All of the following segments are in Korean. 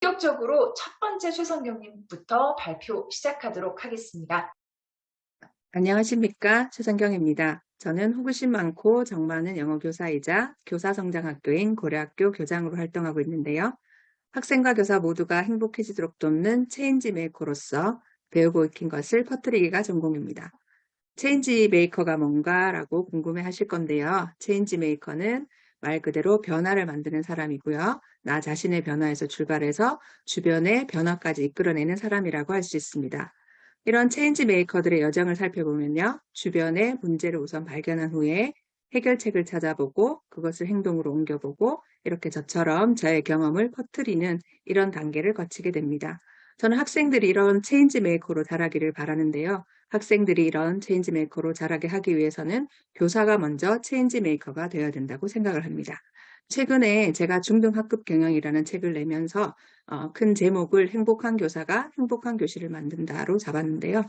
본격적으로 첫 번째 최성경님부터 발표 시작하도록 하겠습니다. 안녕하십니까 최성경입니다. 저는 호기심 많고 정 많은 영어교사이자 교사성장학교인 고려학교 교장으로 활동하고 있는데요. 학생과 교사 모두가 행복해지도록 돕는 change maker로서 배우고 익힌 것을 퍼뜨리기가 전공입니다. change maker가 뭔가라고 궁금해 하실 건데요. change maker는 말 그대로 변화를 만드는 사람이고요. 나 자신의 변화에서 출발해서 주변의 변화까지 이끌어내는 사람이라고 할 수 있습니다. 이런 change maker들의 여정을 살펴보면요. 주변의 문제를 우선 발견한 후에 해결책을 찾아보고 그것을 행동으로 옮겨보고 이렇게 저처럼 저의 경험을 퍼뜨리는 이런 단계를 거치게 됩니다. 저는 학생들이 이런 change maker로 자라기를 바라는데요. 학생들이 이런 change maker로 자라게 하기 위해서는 교사가 먼저 체인지 메이커가 되어야 된다고 생각을 합니다. 최근에 제가 중등학급 경영이라는 책을 내면서 어, 큰 제목을 행복한 교사가 행복한 교실을 만든다로 잡았는데요.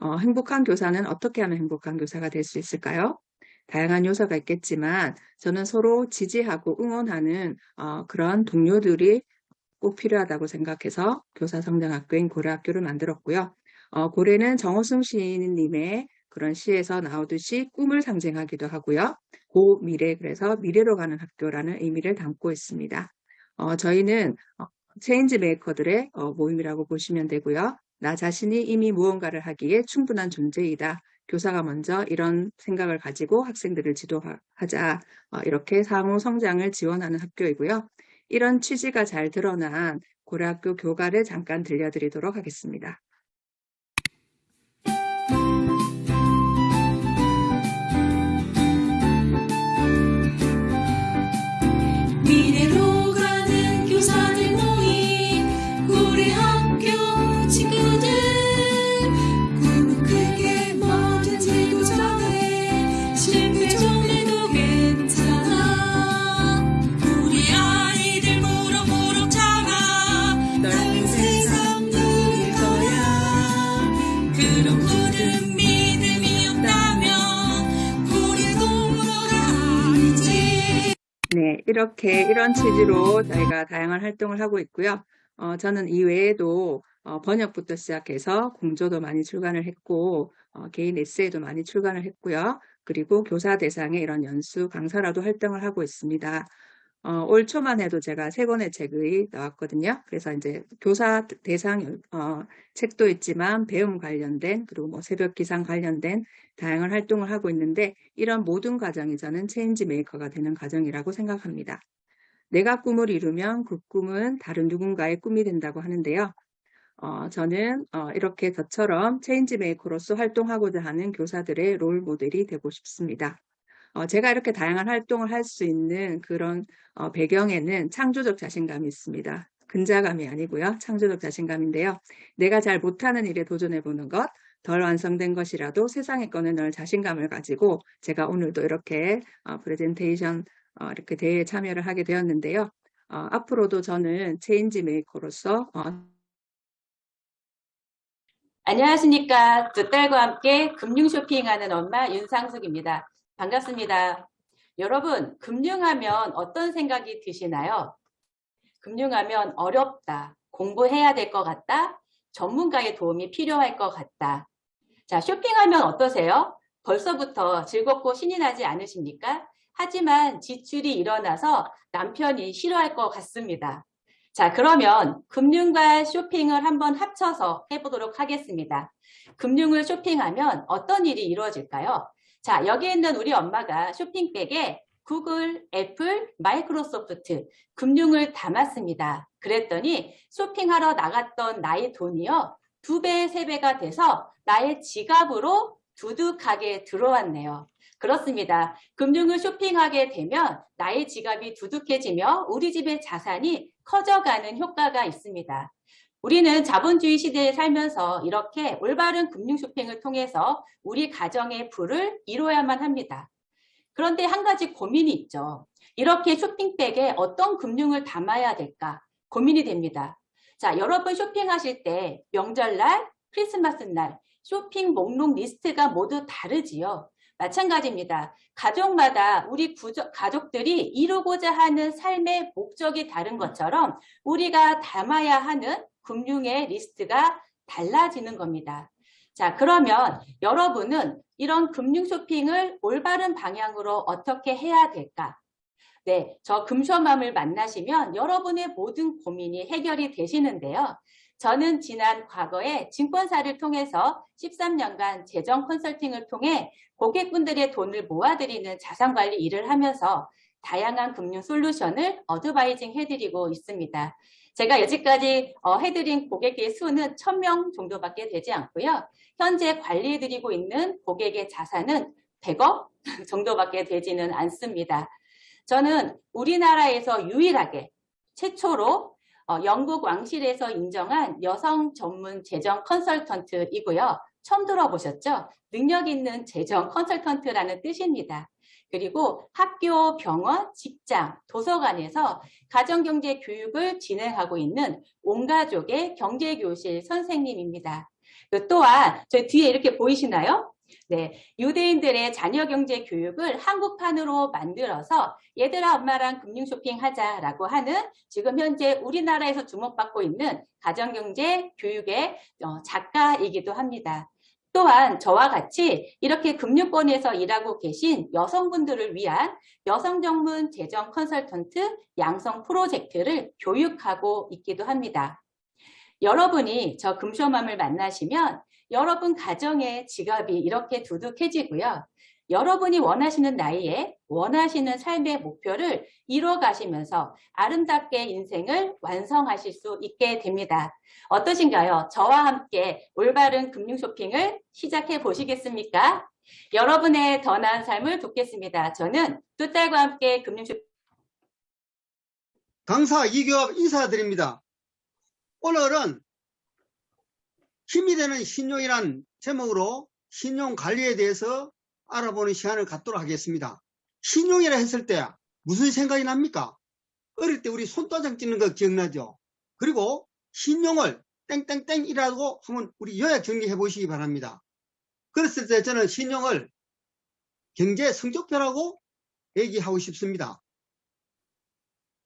어, 행복한 교사는 어떻게 하면 행복한 교사가 될 수 있을까요? 다양한 요소가 있겠지만 저는 서로 지지하고 응원하는 어, 그런 동료들이 꼭 필요하다고 생각해서 교사성장학교인 고려학교를 만들었고요. 어, 고래는 정호승 시인님의 그런 시에서 나오듯이 꿈을 상징하기도 하고요. 고 미래, 그래서 미래로 가는 학교라는 의미를 담고 있습니다. 어, 저희는 어, 체인지 메이커들의 어, 모임이라고 보시면 되고요. 나 자신이 이미 무언가를 하기에 충분한 존재이다. 교사가 먼저 이런 생각을 가지고 학생들을 지도하자 어, 이렇게 상호 성장을 지원하는 학교이고요. 이런 취지가 잘 드러난 고려학교 교가를 잠깐 들려드리도록 하겠습니다. 네, 이렇게 이런 취지로 저희가 다양한 활동을 하고 있고요. 어, 저는 이외에도 어, 번역부터 시작해서 공조도 많이 출간을 했고 어, 개인 에세이도 많이 출간을 했고요. 그리고 교사 대상의 이런 연수 강사라도 활동을 하고 있습니다. 어, 올 초만 해도 제가 세 권의 책이 나왔거든요. 그래서 이제 교사 대상 어, 책도 있지만 배움 관련된 그리고 뭐 새벽 기상 관련된 다양한 활동을 하고 있는데 이런 모든 과정이 저는 체인지 메이커가 되는 과정이라고 생각합니다. 내가 꿈을 이루면 그 꿈은 다른 누군가의 꿈이 된다고 하는데요. 어, 저는 어, 이렇게 저처럼 change maker로서 활동하고자 하는 교사들의 롤 모델이 되고 싶습니다. 어, 제가 이렇게 다양한 활동을 할 수 있는 그런 어, 배경에는 창조적 자신감이 있습니다. 근자감이 아니고요. 창조적 자신감인데요. 내가 잘 못하는 일에 도전해보는 것, 덜 완성된 것이라도 세상에 꺼내놓을 자신감을 가지고 제가 오늘도 이렇게 어, 프레젠테이션 어, 이렇게 대회에 참여를 하게 되었는데요. 어, 앞으로도 저는 change maker로서 어, 안녕하십니까. 두 딸과 함께 금융 쇼핑하는 엄마 윤상숙입니다. 반갑습니다. 여러분, 금융하면 어떤 생각이 드시나요? 금융하면 어렵다, 공부해야 될 것 같다, 전문가의 도움이 필요할 것 같다. 자, 쇼핑하면 어떠세요? 벌써부터 즐겁고 신이 나지 않으십니까? 하지만 지출이 일어나서 남편이 싫어할 것 같습니다. 자, 그러면 금융과 쇼핑을 한번 합쳐서 해보도록 하겠습니다. 금융을 쇼핑하면 어떤 일이 이루어질까요? 자, 여기 있는 우리 엄마가 쇼핑백에 구글, 애플, 마이크로소프트, 금융을 담았습니다. 그랬더니 쇼핑하러 나갔던 나의 돈이요. 두 배, 세 배가 돼서 나의 지갑으로 두둑하게 들어왔네요. 그렇습니다. 금융을 쇼핑하게 되면 나의 지갑이 두둑해지며 우리 집의 자산이 커져가는 효과가 있습니다. 우리는 자본주의 시대에 살면서 이렇게 올바른 금융 쇼핑을 통해서 우리 가정의 부를 이루어야만 합니다. 그런데 한 가지 고민이 있죠. 이렇게 쇼핑백에 어떤 금융을 담아야 될까 고민이 됩니다. 자, 여러분 쇼핑하실 때 명절날, 크리스마스 날 쇼핑 목록 리스트가 모두 다르지요. 마찬가지입니다. 가족마다 우리 구조- 가족들이 이루고자 하는 삶의 목적이 다른 것처럼 우리가 담아야 하는 금융의 리스트가 달라지는 겁니다. 자, 그러면 여러분은 이런 금융 쇼핑을 올바른 방향으로 어떻게 해야 될까? 네, 저 금쇼맘을 만나시면 여러분의 모든 고민이 해결이 되시는데요. 저는 지난 과거에 증권사를 통해서 13년간 재정 컨설팅을 통해 고객분들의 돈을 모아드리는 자산관리 일을 하면서 다양한 금융 솔루션을 어드바이징 해드리고 있습니다. 제가 여지까지 어, 해드린 고객의 수는 1000명 정도밖에 되지 않고요. 현재 관리해드리고 있는 고객의 자산은 100억 정도밖에 되지는 않습니다. 저는 우리나라에서 유일하게 최초로 어, 영국 왕실에서 인정한 여성 전문 재정 컨설턴트이고요. 처음 들어보셨죠? 능력 있는 재정 컨설턴트라는 뜻입니다. 그리고 학교, 병원, 직장, 도서관에서 가정경제 교육을 진행하고 있는 온가족의 경제교실 선생님입니다. 그 또한 저 뒤에 이렇게 보이시나요? 네, 유대인들의 자녀 경제 교육을 한국판으로 만들어서 얘들아 엄마랑 금융 쇼핑 하자라고 하는 지금 현재 우리나라에서 주목받고 있는 가정경제 교육의 어, 작가이기도 합니다. 또한 저와 같이 이렇게 금융권에서 일하고 계신 여성분들을 위한 여성 전문 재정 컨설턴트 양성 프로젝트를 교육하고 있기도 합니다. 여러분이 저 금쇼맘을 만나시면 여러분 가정의 지갑이 이렇게 두둑해지고요. 여러분이 원하시는 나이에 원하시는 삶의 목표를 이뤄 가시면서 아름답게 인생을 완성하실 수 있게 됩니다. 어떠신가요? 저와 함께 올바른 금융 쇼핑을 시작해 보시겠습니까? 여러분의 더 나은 삶을 돕겠습니다. 저는 두 딸과 함께 금융 쇼핑 강사 이교합 인사드립니다. 오늘은 힘이 되는 신용이란 제목으로 신용 관리에 대해서 알아보는 시간을 갖도록 하겠습니다. 신용이라 했을 때 무슨 생각이 납니까? 어릴 때 우리 손도장 찍는 거 기억나죠? 그리고 신용을 땡땡땡이라고 하면 우리 요약 정리해 보시기 바랍니다. 그랬을 때 저는 신용을 경제 성적표라고 얘기하고 싶습니다.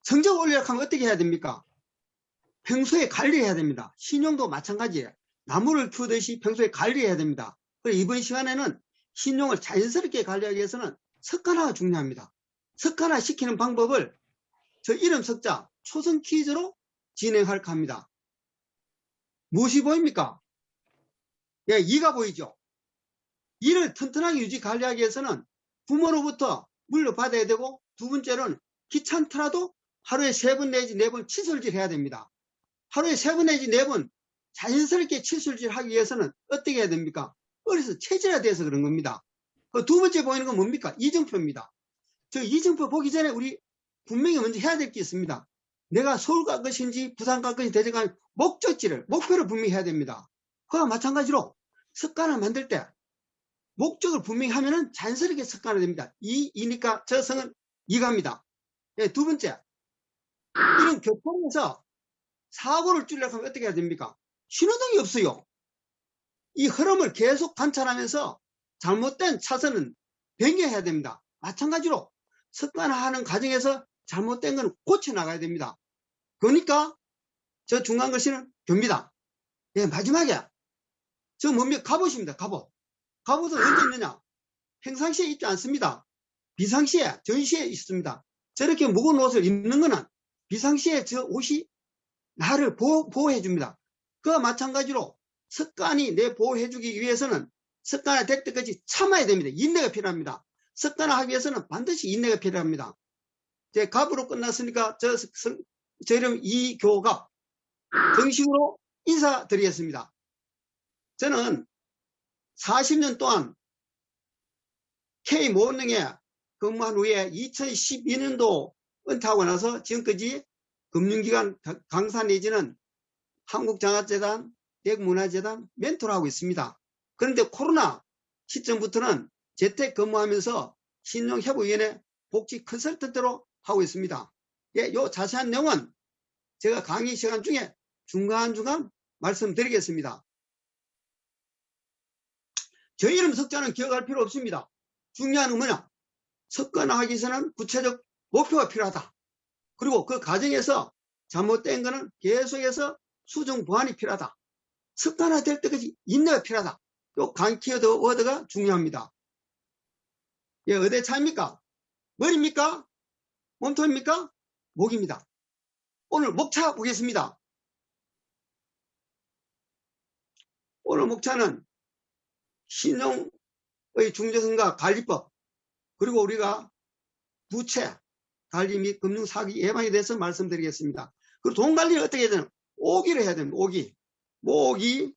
성적 올리려고 하면 어떻게 해야 됩니까? 평소에 관리해야 됩니다. 신용도 마찬가지예요. 나무를 키우듯이 평소에 관리해야 됩니다. 그래서 이번 시간에는 신용을 자연스럽게 관리하기 위해서는 습관화가 중요합니다. 습관화 시키는 방법을 저 이름 석자 초성 퀴즈로 진행할까 합니다. 무엇이 보입니까? 예, 이가 보이죠? 이를 튼튼하게 유지 관리하기 위해서는 부모로부터 물려받아야 되고 두 번째로는 귀찮더라도 하루에 세 번 내지 네번 칫솔질 해야 됩니다. 하루에 세 번 내지 네 번 자연스럽게 칫솔질 하기 위해서는 어떻게 해야 됩니까? 어려서 체질화 돼서 그런 겁니다. 그 두 번째 보이는 건 뭡니까? 이정표입니다. 저 이정표 보기 전에 우리 분명히 먼저 해야 될 게 있습니다. 내가 서울 갈 것인지 부산 갈 것인지 대전 갈 목적지를 목표를 분명히 해야 됩니다. 그와 마찬가지로 습관을 만들 때 목적을 분명히 하면은 자연스럽게 습관이 됩니다. 이, 이니까 저 성은 이갑니다. 예, 두 번째. 이런 교통에서 사고를 줄이려고 하면 어떻게 해야 됩니까? 신호등이 없어요. 이 흐름을 계속 관찰하면서 잘못된 차선은 변경해야 됩니다. 마찬가지로 습관화하는 과정에서 잘못된 건 고쳐 나가야 됩니다. 그러니까 저 중간 글씨는 교입니다. 예, 마지막에 저 뭡니까? 갑옷입니다. 갑옷. 갑옷은 언제 있느냐? 평상시에 있지 않습니다. 비상시에, 전시에 있습니다. 저렇게 무거운 옷을 입는 거는 비상시에 저 옷이 나를 보호, 보호해 줍니다. 그와 마찬가지로 습관이 내 보호해 주기 위해서는 습관화 될 때까지 참아야 됩니다. 인내가 필요합니다. 습관화 하기 위해서는 반드시 인내가 필요합니다. 제 갑으로 끝났으니까 저, 성- 저 이름 이교갑 정식으로 인사드리겠습니다. 저는 40년 동안 K모은행에 근무한 후에 2012년도 은퇴하고 나서 지금까지 금융기관 가- 강사 내지는 한국장학재단, 대국문화재단 멘토를 하고 있습니다. 그런데 코로나 시점부터는 재택 근무하면서 신용회복위원회 복지 컨설턴트로 하고 있습니다. 예, 요 자세한 내용은 제가 강의 시간 중에 중간중간 말씀드리겠습니다. 저 이름 석자는 기억할 필요 없습니다. 중요한 건 뭐냐? 습관화하기 위해서는 구체적 목표가 필요하다. 그리고 그 과정에서 잘못된 거는 계속해서 수정 보완이 필요하다. 습관화 될 때까지 인내가 필요하다. 요 강키워드 워드가 중요합니다. 예, 어디에 차입니까? 머리입니까? 몸통입니까? 목입니다. 오늘 목차 보겠습니다. 오늘 목차는 신용의 중재성과 관리법 그리고 우리가 부채 관리 및 금융 사기 예방에 대해서 말씀드리겠습니다. 그리고 돈 관리를 어떻게 해야 되나? 오기를 해야 됩니다. 오기. 모으기,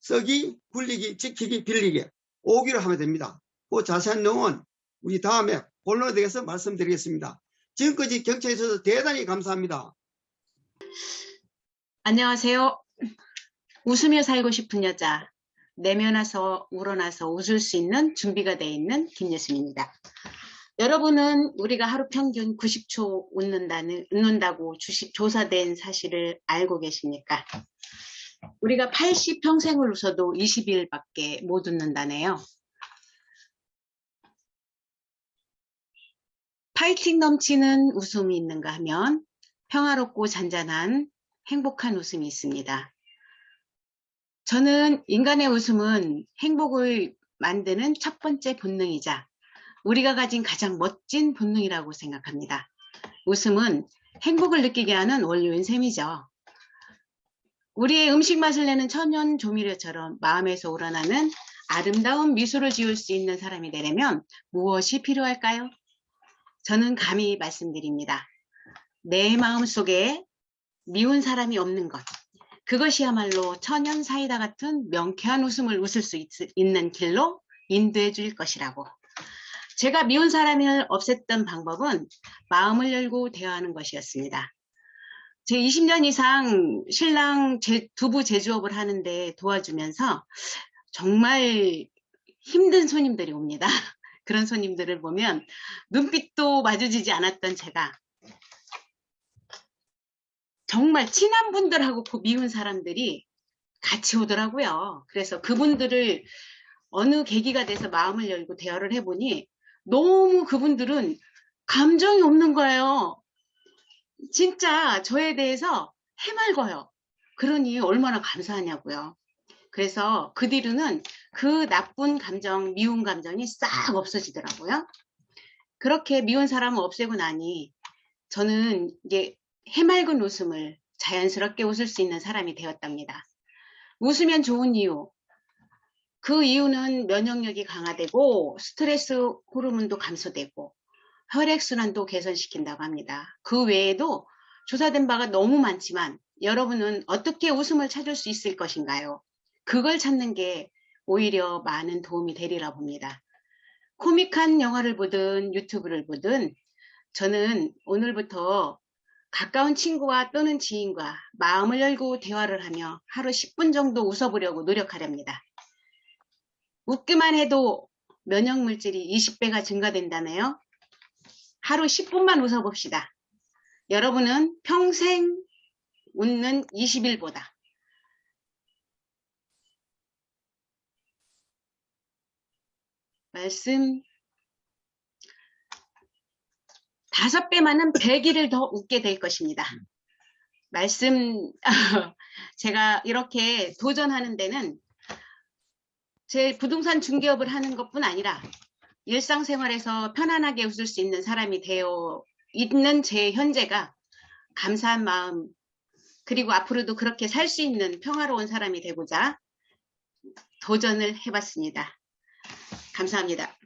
쓰기, 굴리기, 지키기, 빌리기. 오기를 하면 됩니다. 그 자세한 내용은 우리 다음에 본론에 대해서 말씀드리겠습니다. 지금까지 경청해 주셔서 대단히 감사합니다. 안녕하세요. 웃으며 살고 싶은 여자, 내면와서 우러나서 웃을 수 있는 준비가 되어 있는 김예순입니다. 여러분은 우리가 하루 평균 90초 웃는다는, 웃는다고 주식, 조사된 사실을 알고 계십니까? 우리가 80 평생을 웃어도 20일밖에 못 웃는다네요. 파이팅 넘치는 웃음이 있는가 하면 평화롭고 잔잔한 행복한 웃음이 있습니다. 저는 인간의 웃음은 행복을 만드는 첫 번째 본능이자 우리가 가진 가장 멋진 본능이라고 생각합니다. 웃음은 행복을 느끼게 하는 원료인 셈이죠. 우리의 음식 맛을 내는 천연 조미료처럼 마음에서 우러나는 아름다운 미소를 지을 수 있는 사람이 되려면 무엇이 필요할까요? 저는 감히 말씀드립니다. 내 마음 속에 미운 사람이 없는 것. 그것이야말로 천연 사이다 같은 명쾌한 웃음을 웃을 수 있, 는 길로 인도해 줄 것이라고. 제가 미운 사람을 없앴던 방법은 마음을 열고 대화하는 것이었습니다. 제 20년 이상 신랑 제, 두부 제조업을 하는데 도와주면서 정말 힘든 손님들이 옵니다. 그런 손님들을 보면 눈빛도 마주치지 않았던 제가 정말 친한 분들하고 그 미운 사람들이 같이 오더라고요. 그래서 그분들을 어느 계기가 돼서 마음을 열고 대화를 해보니 너무 그분들은 감정이 없는 거예요. 진짜 저에 대해서 해맑어요. 그러니 얼마나 감사하냐고요. 그래서 그 뒤로는 그 나쁜 감정, 미운 감정이 싹 없어지더라고요. 그렇게 미운 사람을 없애고 나니 저는 이게 해맑은 웃음을 자연스럽게 웃을 수 있는 사람이 되었답니다. 웃으면 좋은 이유. 그 이유는 면역력이 강화되고 스트레스 호르몬도 감소되고 혈액순환도 개선시킨다고 합니다. 그 외에도 조사된 바가 너무 많지만 여러분은 어떻게 웃음을 찾을 수 있을 것인가요? 그걸 찾는 게 오히려 많은 도움이 되리라 봅니다. 코믹한 영화를 보든 유튜브를 보든 저는 오늘부터 가까운 친구와 또는 지인과 마음을 열고 대화를 하며 하루 10분 정도 웃어보려고 노력하렵니다. 웃기만 해도 면역 물질이 20배가 증가된다네요. 하루 10분만 웃어봅시다. 여러분은 평생 웃는 20일보다 말씀 다섯 배 많은 100일을 더 웃게 될 것입니다. 말씀 제가 이렇게 도전하는 데는 제 부동산 중개업을 하는 것뿐 아니라 일상생활에서 편안하게 웃을 수 있는 사람이 되어 있는 제 현재가 감사한 마음 그리고 앞으로도 그렇게 살 수 있는 평화로운 사람이 되고자 도전을 해봤습니다. 감사합니다.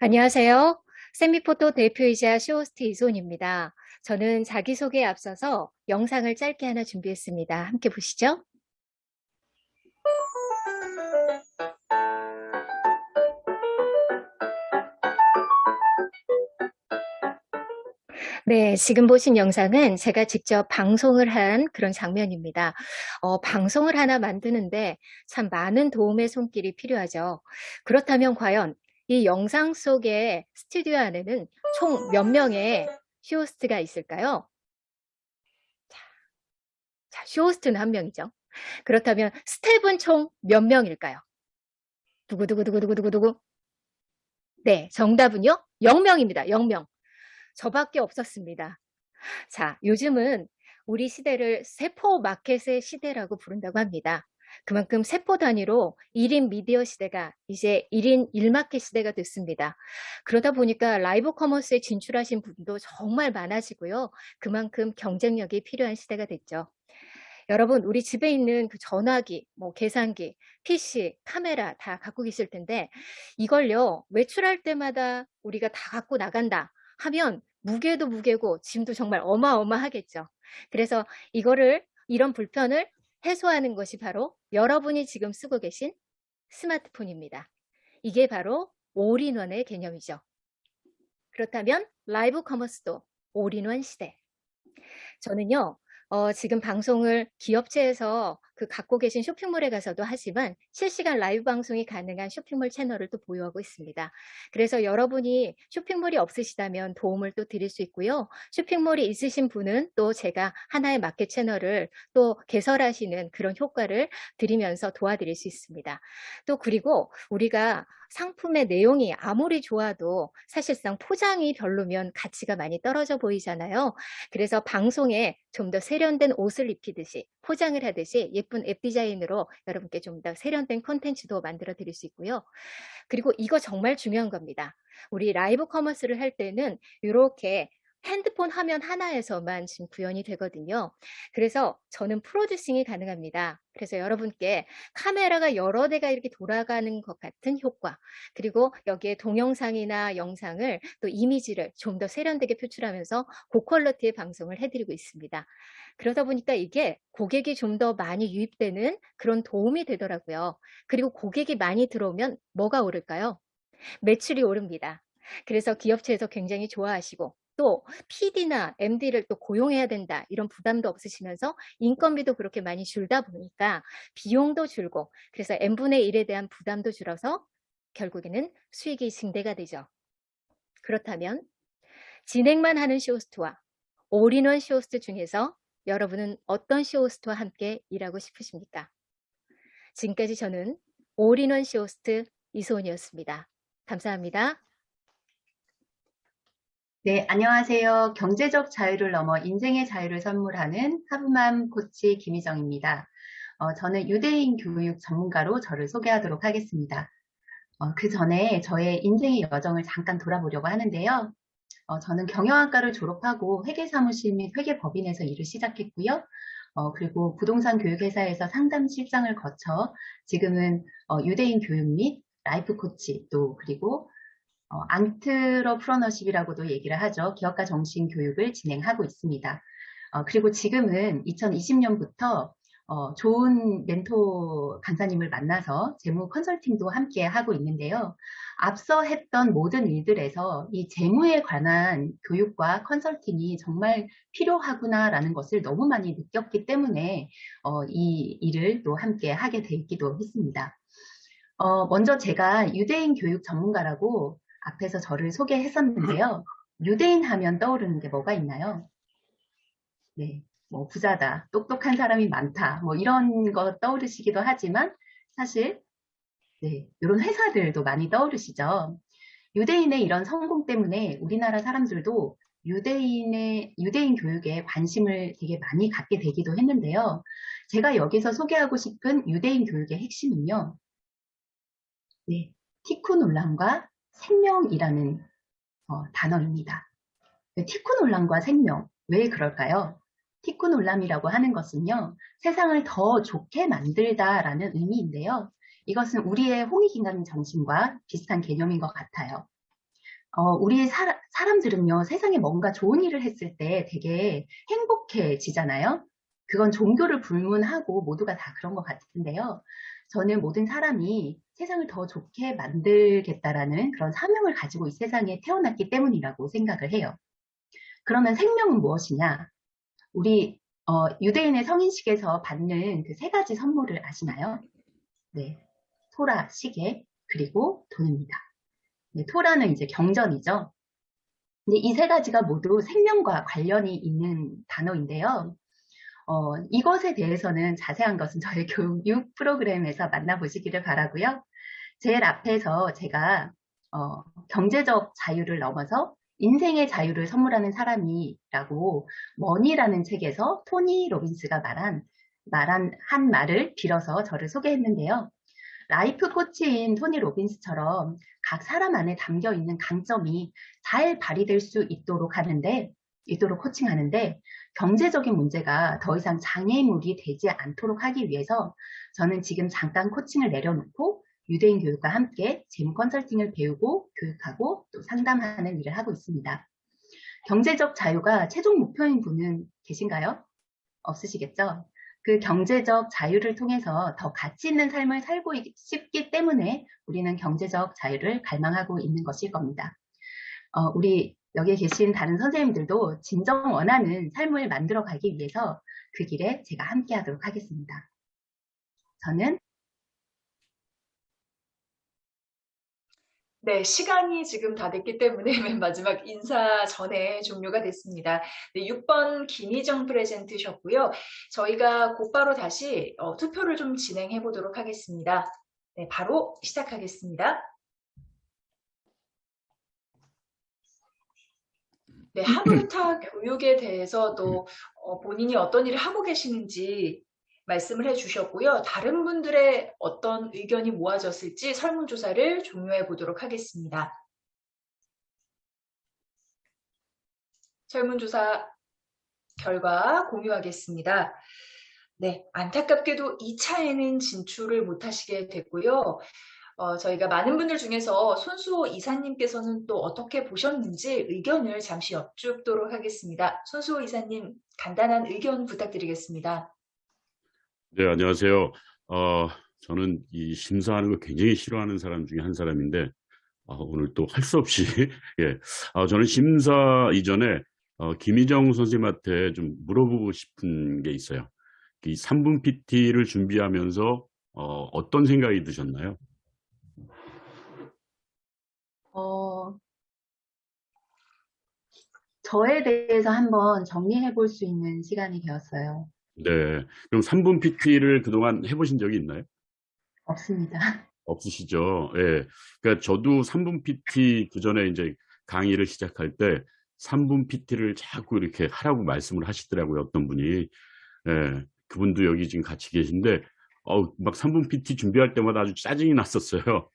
안녕하세요. 세미포토 대표이자 쇼호스트 이손입니다. 저는 자기소개에 앞서서 영상을 짧게 하나 준비했습니다. 함께 보시죠. 네, 지금 보신 영상은 제가 직접 방송을 한 그런 장면입니다. 어, 방송을 하나 만드는데 참 많은 도움의 손길이 필요하죠. 그렇다면 과연 이 영상 속에 스튜디오 안에는 총 몇 명의 쇼호스트가 있을까요? 자, 자, 쇼호스트는 한 명이죠. 그렇다면 스텝은 총 몇 명일까요? 두구두구두구두구두구. 네, 정답은요? 0명입니다. 0명. 저밖에 없었습니다. 자, 요즘은 우리 시대를 세포 마켓의 시대라고 부른다고 합니다. 그만큼 세포 단위로 1인 미디어 시대가 이제 1인 1마켓 시대가 됐습니다. 그러다 보니까 live commerce에 진출하신 분도 정말 많아지고요. 그만큼 경쟁력이 필요한 시대가 됐죠. 여러분, 우리 집에 있는 그 전화기, 뭐 계산기, PC, 카메라 다 갖고 계실 텐데 이걸요, 외출할 때마다 우리가 다 갖고 나간다 하면 무게도 무게고 짐도 정말 어마어마하겠죠. 그래서 이거를 이런 불편을 해소하는 것이 바로 여러분이 지금 쓰고 계신 스마트폰입니다. 이게 바로 all-in-one의 개념이죠. 그렇다면 live commerce도 all-in-one 시대. 저는요, 어, 지금 방송을 기업체에서 그 갖고 계신 쇼핑몰에 가서도 하지만 실시간 라이브 방송이 가능한 쇼핑몰 채널을 또 보유하고 있습니다. 그래서 여러분이 쇼핑몰이 없으시다면 도움을 또 드릴 수 있고요. 쇼핑몰이 있으신 분은 또 제가 하나의 마켓 채널을 또 개설하시는 그런 효과를 드리면서 도와드릴 수 있습니다. 또 그리고 우리가 상품의 내용이 아무리 좋아도 사실상 포장이 별로면 가치가 많이 떨어져 보이잖아요. 그래서 방송에 좀 더 세련된 옷을 입히듯이 포장을 하듯이 예쁜 앱 디자인으로 여러분께 좀 더 세련된 콘텐츠도 만들어 드릴 수 있고요. 그리고 이거 정말 중요한 겁니다. 우리 live commerce를 할 때는 이렇게 핸드폰 화면 하나에서만 지금 구현이 되거든요. 그래서 저는 producing이 가능합니다. 그래서 여러분께 카메라가 여러 대가 이렇게 돌아가는 것 같은 효과, 그리고 여기에 동영상이나 영상을 또 이미지를 좀 더 세련되게 표출하면서 고quality의 방송을 해드리고 있습니다. 그러다 보니까 이게 고객이 좀 더 많이 유입되는 그런 도움이 되더라고요. 그리고 고객이 많이 들어오면 뭐가 오를까요? 매출이 오릅니다. 그래서 기업체에서 굉장히 좋아하시고 또 PD나 MD를 또 고용해야 된다 이런 부담도 없으시면서 인건비도 그렇게 많이 줄다 보니까 비용도 줄고 그래서 n분의 1에 대한 부담도 줄어서 결국에는 수익이 증대가 되죠. 그렇다면 진행만 하는 쇼호스트와 올인원 쇼호스트 중에서 여러분은 어떤 쇼호스트와 함께 일하고 싶으십니까? 지금까지 저는 올인원 쇼호스트 이소은이었습니다. 감사합니다. 네, 안녕하세요. 경제적 자유를 넘어 인생의 자유를 선물하는 하부맘 코치 김희정입니다. 어, 저는 유대인 교육 전문가로 저를 소개하도록 하겠습니다. 어, 그 전에 저의 인생의 여정을 잠깐 돌아보려고 하는데요. 어, 저는 경영학과를 졸업하고 회계사무실 및 회계법인에서 일을 시작했고요. 어, 그리고 부동산 교육회사에서 상담 실장을 거쳐 지금은 어, 유대인 교육 및 life coach 또 그리고 어, entrepreneurship이라고도 얘기를 하죠. 기업가 정신 교육을 진행하고 있습니다. 어, 그리고 지금은 2020년부터 어, 좋은 멘토 강사님을 만나서 재무 컨설팅도 함께 하고 있는데요. 앞서 했던 모든 일들에서 이 재무에 관한 교육과 컨설팅이 정말 필요하구나라는 것을 너무 많이 느꼈기 때문에 어, 이 일을 또 함께 하게 되기도 했습니다. 어, 먼저 제가 유대인 교육 전문가라고 앞에서 저를 소개했었는데요. 유대인 하면 떠오르는 게 뭐가 있나요? 네, 뭐 부자다, 똑똑한 사람이 많다, 뭐 이런 거 떠오르시기도 하지만 사실 네, 이런 회사들도 많이 떠오르시죠. 유대인의 이런 성공 때문에 우리나라 사람들도 유대인의 유대인 교육에 관심을 되게 많이 갖게 되기도 했는데요. 제가 여기서 소개하고 싶은 유대인 교육의 핵심은요. 네, 티쿠 논란과 생명이라는 어, 단어입니다. 티쿠 논란과 생명, 왜 그럴까요? 티쿠 논란이라고 하는 것은요, 세상을 더 좋게 만들다라는 의미인데요. 이것은 우리의 홍익인간 정신과 비슷한 개념인 것 같아요. 어, 우리 사, 사람들은요, 세상에 뭔가 좋은 일을 했을 때 되게 행복해지잖아요. 그건 종교를 불문하고 모두가 다 그런 것 같은데요. 저는 모든 사람이 세상을 더 좋게 만들겠다라는 그런 사명을 가지고 이 세상에 태어났기 때문이라고 생각을 해요. 그러면 생명은 무엇이냐? 우리 어, 유대인의 성인식에서 받는 그 세 가지 선물을 아시나요? 네, 토라, 시계, 그리고 돈입니다. 네, 토라는 이제 경전이죠. 이 세 가지가 모두 생명과 관련이 있는 단어인데요. 어, 이것에 대해서는 자세한 것은 저의 교육 프로그램에서 만나보시기를 바라고요. 제일 앞에서 제가 어, 경제적 자유를 넘어서 인생의 자유를 선물하는 사람이라고 Money라는 책에서 토니 로빈스가 말한 말한 한 말을 빌어서 저를 소개했는데요. life coach인 토니 로빈스처럼 각 사람 안에 담겨 있는 강점이 잘 발휘될 수 있도록 하는데 있도록 코칭하는데 경제적인 문제가 더 이상 장애물이 되지 않도록 하기 위해서 저는 지금 잠깐 코칭을 내려놓고 유대인 교육과 함께 재무 컨설팅을 배우고 교육하고 또 상담하는 일을 하고 있습니다. 경제적 자유가 최종 목표인 분은 계신가요? 없으시겠죠? 그 경제적 자유를 통해서 더 가치 있는 삶을 살고 싶기 때문에 우리는 경제적 자유를 갈망하고 있는 것일 겁니다. 어, 우리 여기에 계신 다른 선생님들도 진정 원하는 삶을 만들어 가기 위해서 그 길에 제가 함께 하도록 하겠습니다. 저는 네, 시간이 지금 다 됐기 때문에 맨 마지막 인사 전에 종료가 됐습니다. 네, 6번 김희정 프레젠트셨고요. 저희가 곧바로 다시 어, 투표를 좀 진행해 보도록 하겠습니다. 네, 바로 시작하겠습니다. 네, 하루타 교육에 대해서도 어, 본인이 어떤 일을 하고 계시는지 말씀을 해주셨고요. 다른 분들의 어떤 의견이 모아졌을지 설문조사를 종료해 보도록 하겠습니다. 설문조사 결과 공유하겠습니다. 네, 안타깝게도 2차에는 진출을 못하시게 됐고요. 어, 저희가 많은 분들 중에서 손수호 이사님께서는 또 어떻게 보셨는지 의견을 잠시 여쭙도록 하겠습니다. 손수호 이사님, 간단한 의견 부탁드리겠습니다. 네, 안녕하세요. 어, 저는 이 심사하는 거 굉장히 싫어하는 사람 중에 한 사람인데, 아, 오늘 또 할 수 없이, 예. 아, 저는 심사 이전에, 어, 김희정 선생님한테 좀 물어보고 싶은 게 있어요. 이 3분 PT를 준비하면서, 어, 어떤 생각이 드셨나요? 어, 저에 대해서 한번 정리해 볼 수 있는 시간이 되었어요. 네. 그럼 3분 PT를 그동안 해보신 적이 있나요? 없습니다. 없으시죠? 예. 그러니까 저도 3분 PT 그 전에 이제 강의를 시작할 때 3분 PT를 자꾸 이렇게 하라고 말씀을 하시더라고요. 어떤 분이. 예. 그분도 여기 지금 같이 계신데, 어, 막 3분 PT 준비할 때마다 아주 짜증이 났었어요.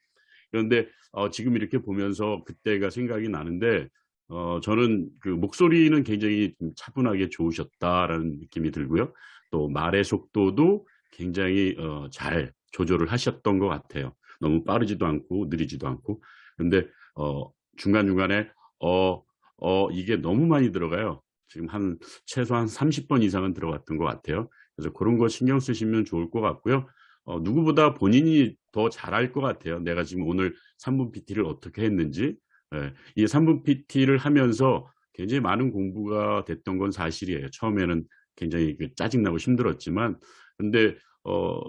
그런데 어, 지금 이렇게 보면서 그때가 생각이 나는데, 어, 저는 그 목소리는 굉장히 좀 차분하게 좋으셨다라는 느낌이 들고요. 또 말의 속도도 굉장히 어, 잘 조절을 하셨던 것 같아요. 너무 빠르지도 않고 느리지도 않고. 근데 어, 중간중간에 어, 어, 이게 너무 많이 들어가요. 지금 한 최소한 30번 이상은 들어갔던 것 같아요. 그래서 그런 거 신경 쓰시면 좋을 것 같고요. 어, 누구보다 본인이 더 잘할 것 같아요. 내가 지금 오늘 3분 PT를 어떻게 했는지. 예, 이 3분 PT를 하면서 굉장히 많은 공부가 됐던 건 사실이에요. 처음에는 굉장히 그 짜증나고 힘들었지만, 근데, 어,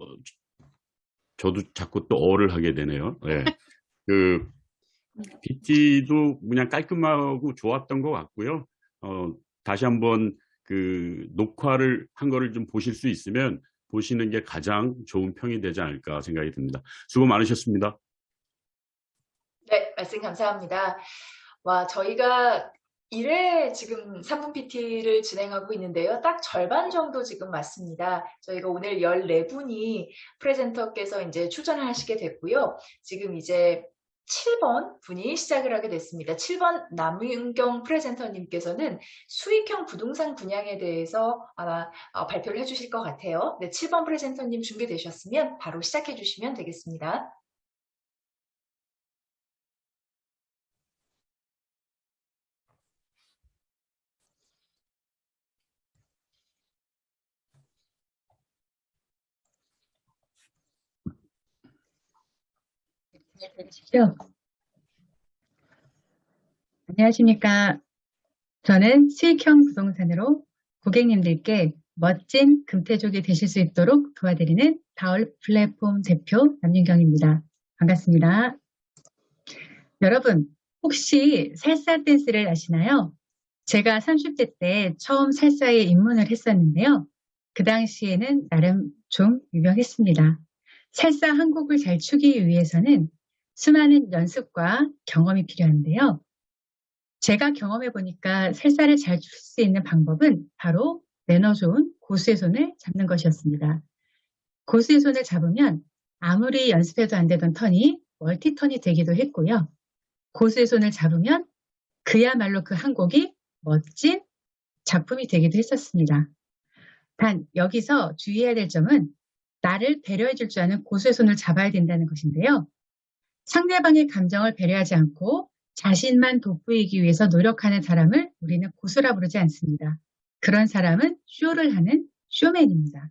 저도 자꾸 또 어를 하게 되네요. 예. 그, PT도 그냥 깔끔하고 좋았던 것 같고요. 어, 다시 한번 그 녹화를 한 거를 좀 보실 수 있으면 보시는 게 가장 좋은 평이 되지 않을까 생각이 듭니다. 수고 많으셨습니다. 네, 말씀 감사합니다. 와, 저희가 1회 지금 3분 PT를 진행하고 있는데요. 딱 절반 정도 지금 맞습니다. 저희가 오늘 14분이 프레젠터께서 이제 출전을 하시게 됐고요. 지금 이제 7번 분이 시작을 하게 됐습니다. 7번 남윤경 프레젠터님께서는 수익형 부동산 분양에 대해서 아마 어, 발표를 해주실 것 같아요. 네, 7번 프레젠터님 준비되셨으면 바로 시작해 주시면 되겠습니다. 들으시죠? 안녕하십니까. 저는 수익형 부동산으로 고객님들께 멋진 금태족이 되실 수 있도록 도와드리는 다울 플랫폼 대표 남윤경입니다. 반갑습니다. 여러분, 혹시 살사 댄스를 아시나요? 제가 30대 때 처음 살사에 입문을 했었는데요. 그 당시에는 나름 좀 유명했습니다. 살사 한 곡을 잘 추기 위해서는 수많은 연습과 경험이 필요한데요. 제가 경험해 보니까 살사를 잘줄 수 있는 방법은 바로 매너 좋은 고수의 손을 잡는 것이었습니다. 고수의 손을 잡으면 아무리 연습해도 안 되던 턴이 멀티턴이 되기도 했고요. 고수의 손을 잡으면 그야말로 그 한 곡이 멋진 작품이 되기도 했었습니다. 단 여기서 주의해야 될 점은 나를 배려해 줄 줄 아는 고수의 손을 잡아야 된다는 것인데요. 상대방의 감정을 배려하지 않고 자신만 돋보이기 위해서 노력하는 사람을 우리는 고수라 부르지 않습니다. 그런 사람은 쇼를 하는 쇼맨입니다.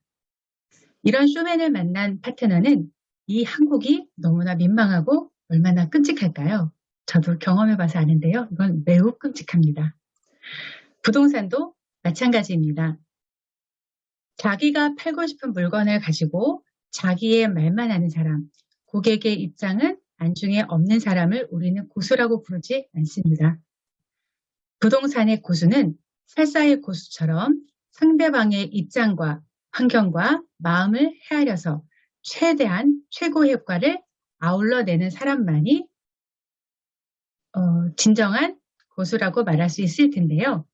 이런 쇼맨을 만난 파트너는 이 한국이 너무나 민망하고 얼마나 끔찍할까요? 저도 경험해봐서 아는데요. 이건 매우 끔찍합니다. 부동산도 마찬가지입니다. 자기가 팔고 싶은 물건을 가지고 자기의 말만 하는 사람, 고객의 입장은 안중에 없는 사람을 우리는 고수라고 부르지 않습니다. 부동산의 고수는 살사의 고수처럼 상대방의 입장과 환경과 마음을 헤아려서 최대한 최고의 효과를 아울러 내는 사람만이 어, 진정한 고수라고 말할 수 있을 텐데요.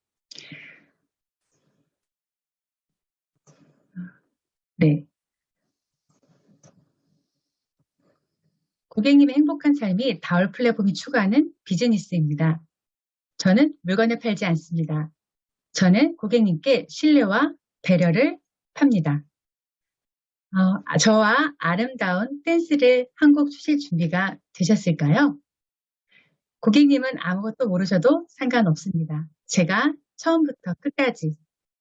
네. 고객님의 행복한 삶이 다울 플랫폼이 추구하는 비즈니스입니다. 저는 물건을 팔지 않습니다. 저는 고객님께 신뢰와 배려를 팝니다. 어, 저와 아름다운 댄스를 한곡 추실 준비가 되셨을까요? 고객님은 아무것도 모르셔도 상관없습니다. 제가 처음부터 끝까지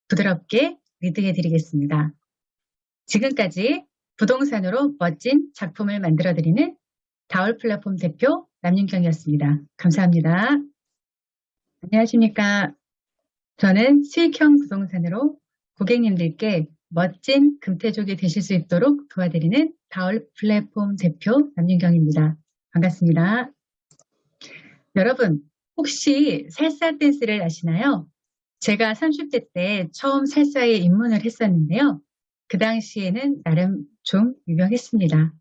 부드럽게 리드해 드리겠습니다. 지금까지 부동산으로 멋진 작품을 만들어 드리는 다울 플랫폼 대표 남윤경이었습니다. 감사합니다. 안녕하십니까. 저는 수익형 부동산으로 고객님들께 멋진 금태족이 되실 수 있도록 도와드리는 다울 플랫폼 대표 남윤경입니다. 반갑습니다. 여러분, 혹시 살사 댄스를 아시나요? 제가 30대 때 처음 살사에 입문을 했었는데요. 그 당시에는 나름 좀 유명했습니다.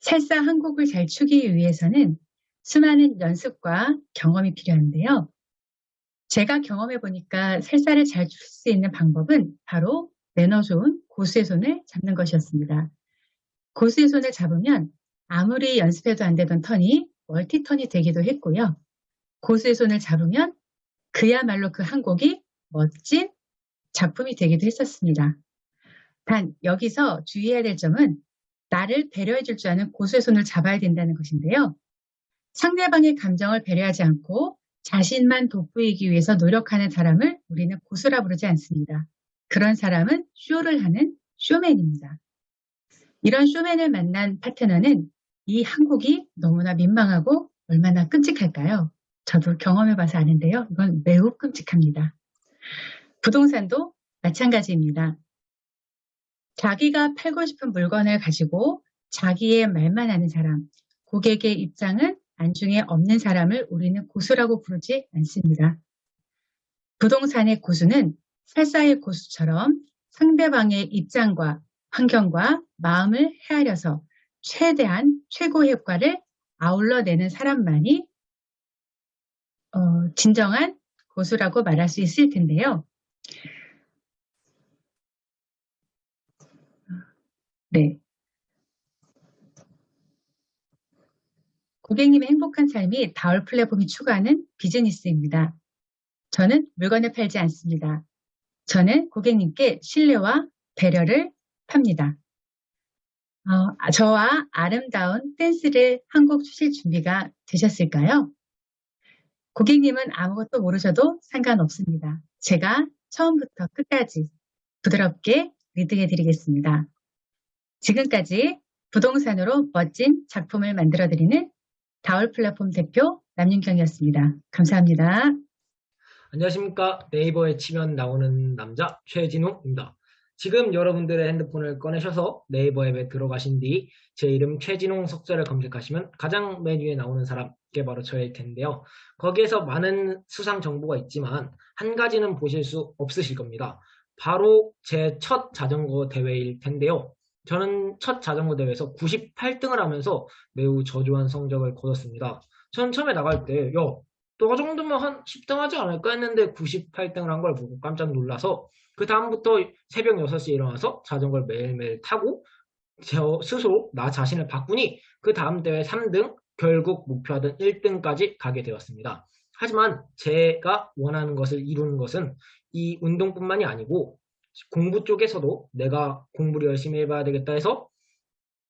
살사 한 곡을 잘 추기 위해서는 수많은 연습과 경험이 필요한데요. 제가 경험해 보니까 살사를 잘줄수 있는 방법은 바로 매너 좋은 고수의 손을 잡는 것이었습니다. 고수의 손을 잡으면 아무리 연습해도 안 되던 턴이 멀티턴이 되기도 했고요. 고수의 손을 잡으면 그야말로 그 한 곡이 멋진 작품이 되기도 했었습니다. 단 여기서 주의해야 될 점은 나를 배려해 줄 줄 아는 고수의 손을 잡아야 된다는 것인데요. 상대방의 감정을 배려하지 않고 자신만 돋보이기 위해서 노력하는 사람을 우리는 고수라 부르지 않습니다. 그런 사람은 쇼를 하는 쇼맨입니다. 이런 쇼맨을 만난 파트너는 이 한국이 너무나 민망하고 얼마나 끔찍할까요? 저도 경험해봐서 아는데요. 이건 매우 끔찍합니다. 부동산도 마찬가지입니다. 자기가 팔고 싶은 물건을 가지고 자기의 말만 하는 사람, 고객의 입장은 안중에 없는 사람을 우리는 고수라고 부르지 않습니다. 부동산의 고수는 살사의 고수처럼 상대방의 입장과 환경과 마음을 헤아려서 최대한 최고의 효과를 아울러 내는 사람만이 어, 진정한 고수라고 말할 수 있을 텐데요. 네. 고객님의 행복한 삶이 다울 플랫폼이 추구하는 비즈니스입니다. 저는 물건을 팔지 않습니다. 저는 고객님께 신뢰와 배려를 팝니다. 어, 저와 아름다운 댄스를 한곡 추실 준비가 되셨을까요? 고객님은 아무것도 모르셔도 상관없습니다. 제가 처음부터 끝까지 부드럽게 리드해 드리겠습니다. 지금까지 부동산으로 멋진 작품을 만들어 드리는 다울 플랫폼 대표 남윤경이었습니다. 감사합니다. 안녕하십니까. 네이버에 치면 나오는 남자 최진웅입니다. 지금 여러분들의 핸드폰을 꺼내셔서 네이버 앱에 들어가신 뒤 제 이름 최진웅 석자를 검색하시면 가장 메뉴에 나오는 사람께 바로 저일 텐데요. 거기에서 많은 수상 정보가 있지만 한 가지는 보실 수 없으실 겁니다. 바로 제 첫 자전거 대회일 텐데요. 저는 첫 자전거 대회에서 98등을 하면서 매우 저조한 성적을 거뒀습니다. 전 처음에 나갈 때, 야, 너 정도면 한 10등 하지 않을까 했는데 98등을 한 걸 보고 깜짝 놀라서 그 다음부터 새벽 6시에 일어나서 자전거를 매일매일 타고 저 스스로 나 자신을 바꾸니 그 다음 대회 3등, 결국 목표하던 1등까지 가게 되었습니다. 하지만 제가 원하는 것을 이루는 것은 이 운동뿐만이 아니고 공부 쪽에서도 내가 공부를 열심히 해봐야 되겠다 해서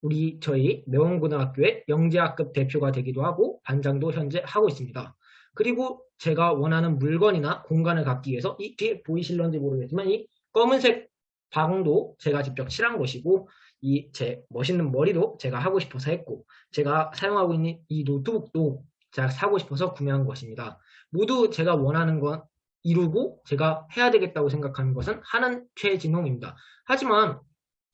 우리 저희 매원고등학교의 영재학급 대표가 되기도 하고 반장도 현재 하고 있습니다. 그리고 제가 원하는 물건이나 공간을 갖기 위해서 이 뒤에 보이실런지 모르겠지만 이 검은색 방도 제가 직접 칠한 것이고 이 제 멋있는 머리도 제가 하고 싶어서 했고 제가 사용하고 있는 이 노트북도 제가 사고 싶어서 구매한 것입니다. 모두 제가 원하는 건 이루고 제가 해야 되겠다고 생각하는 것은 하는 최진홍입니다. 하지만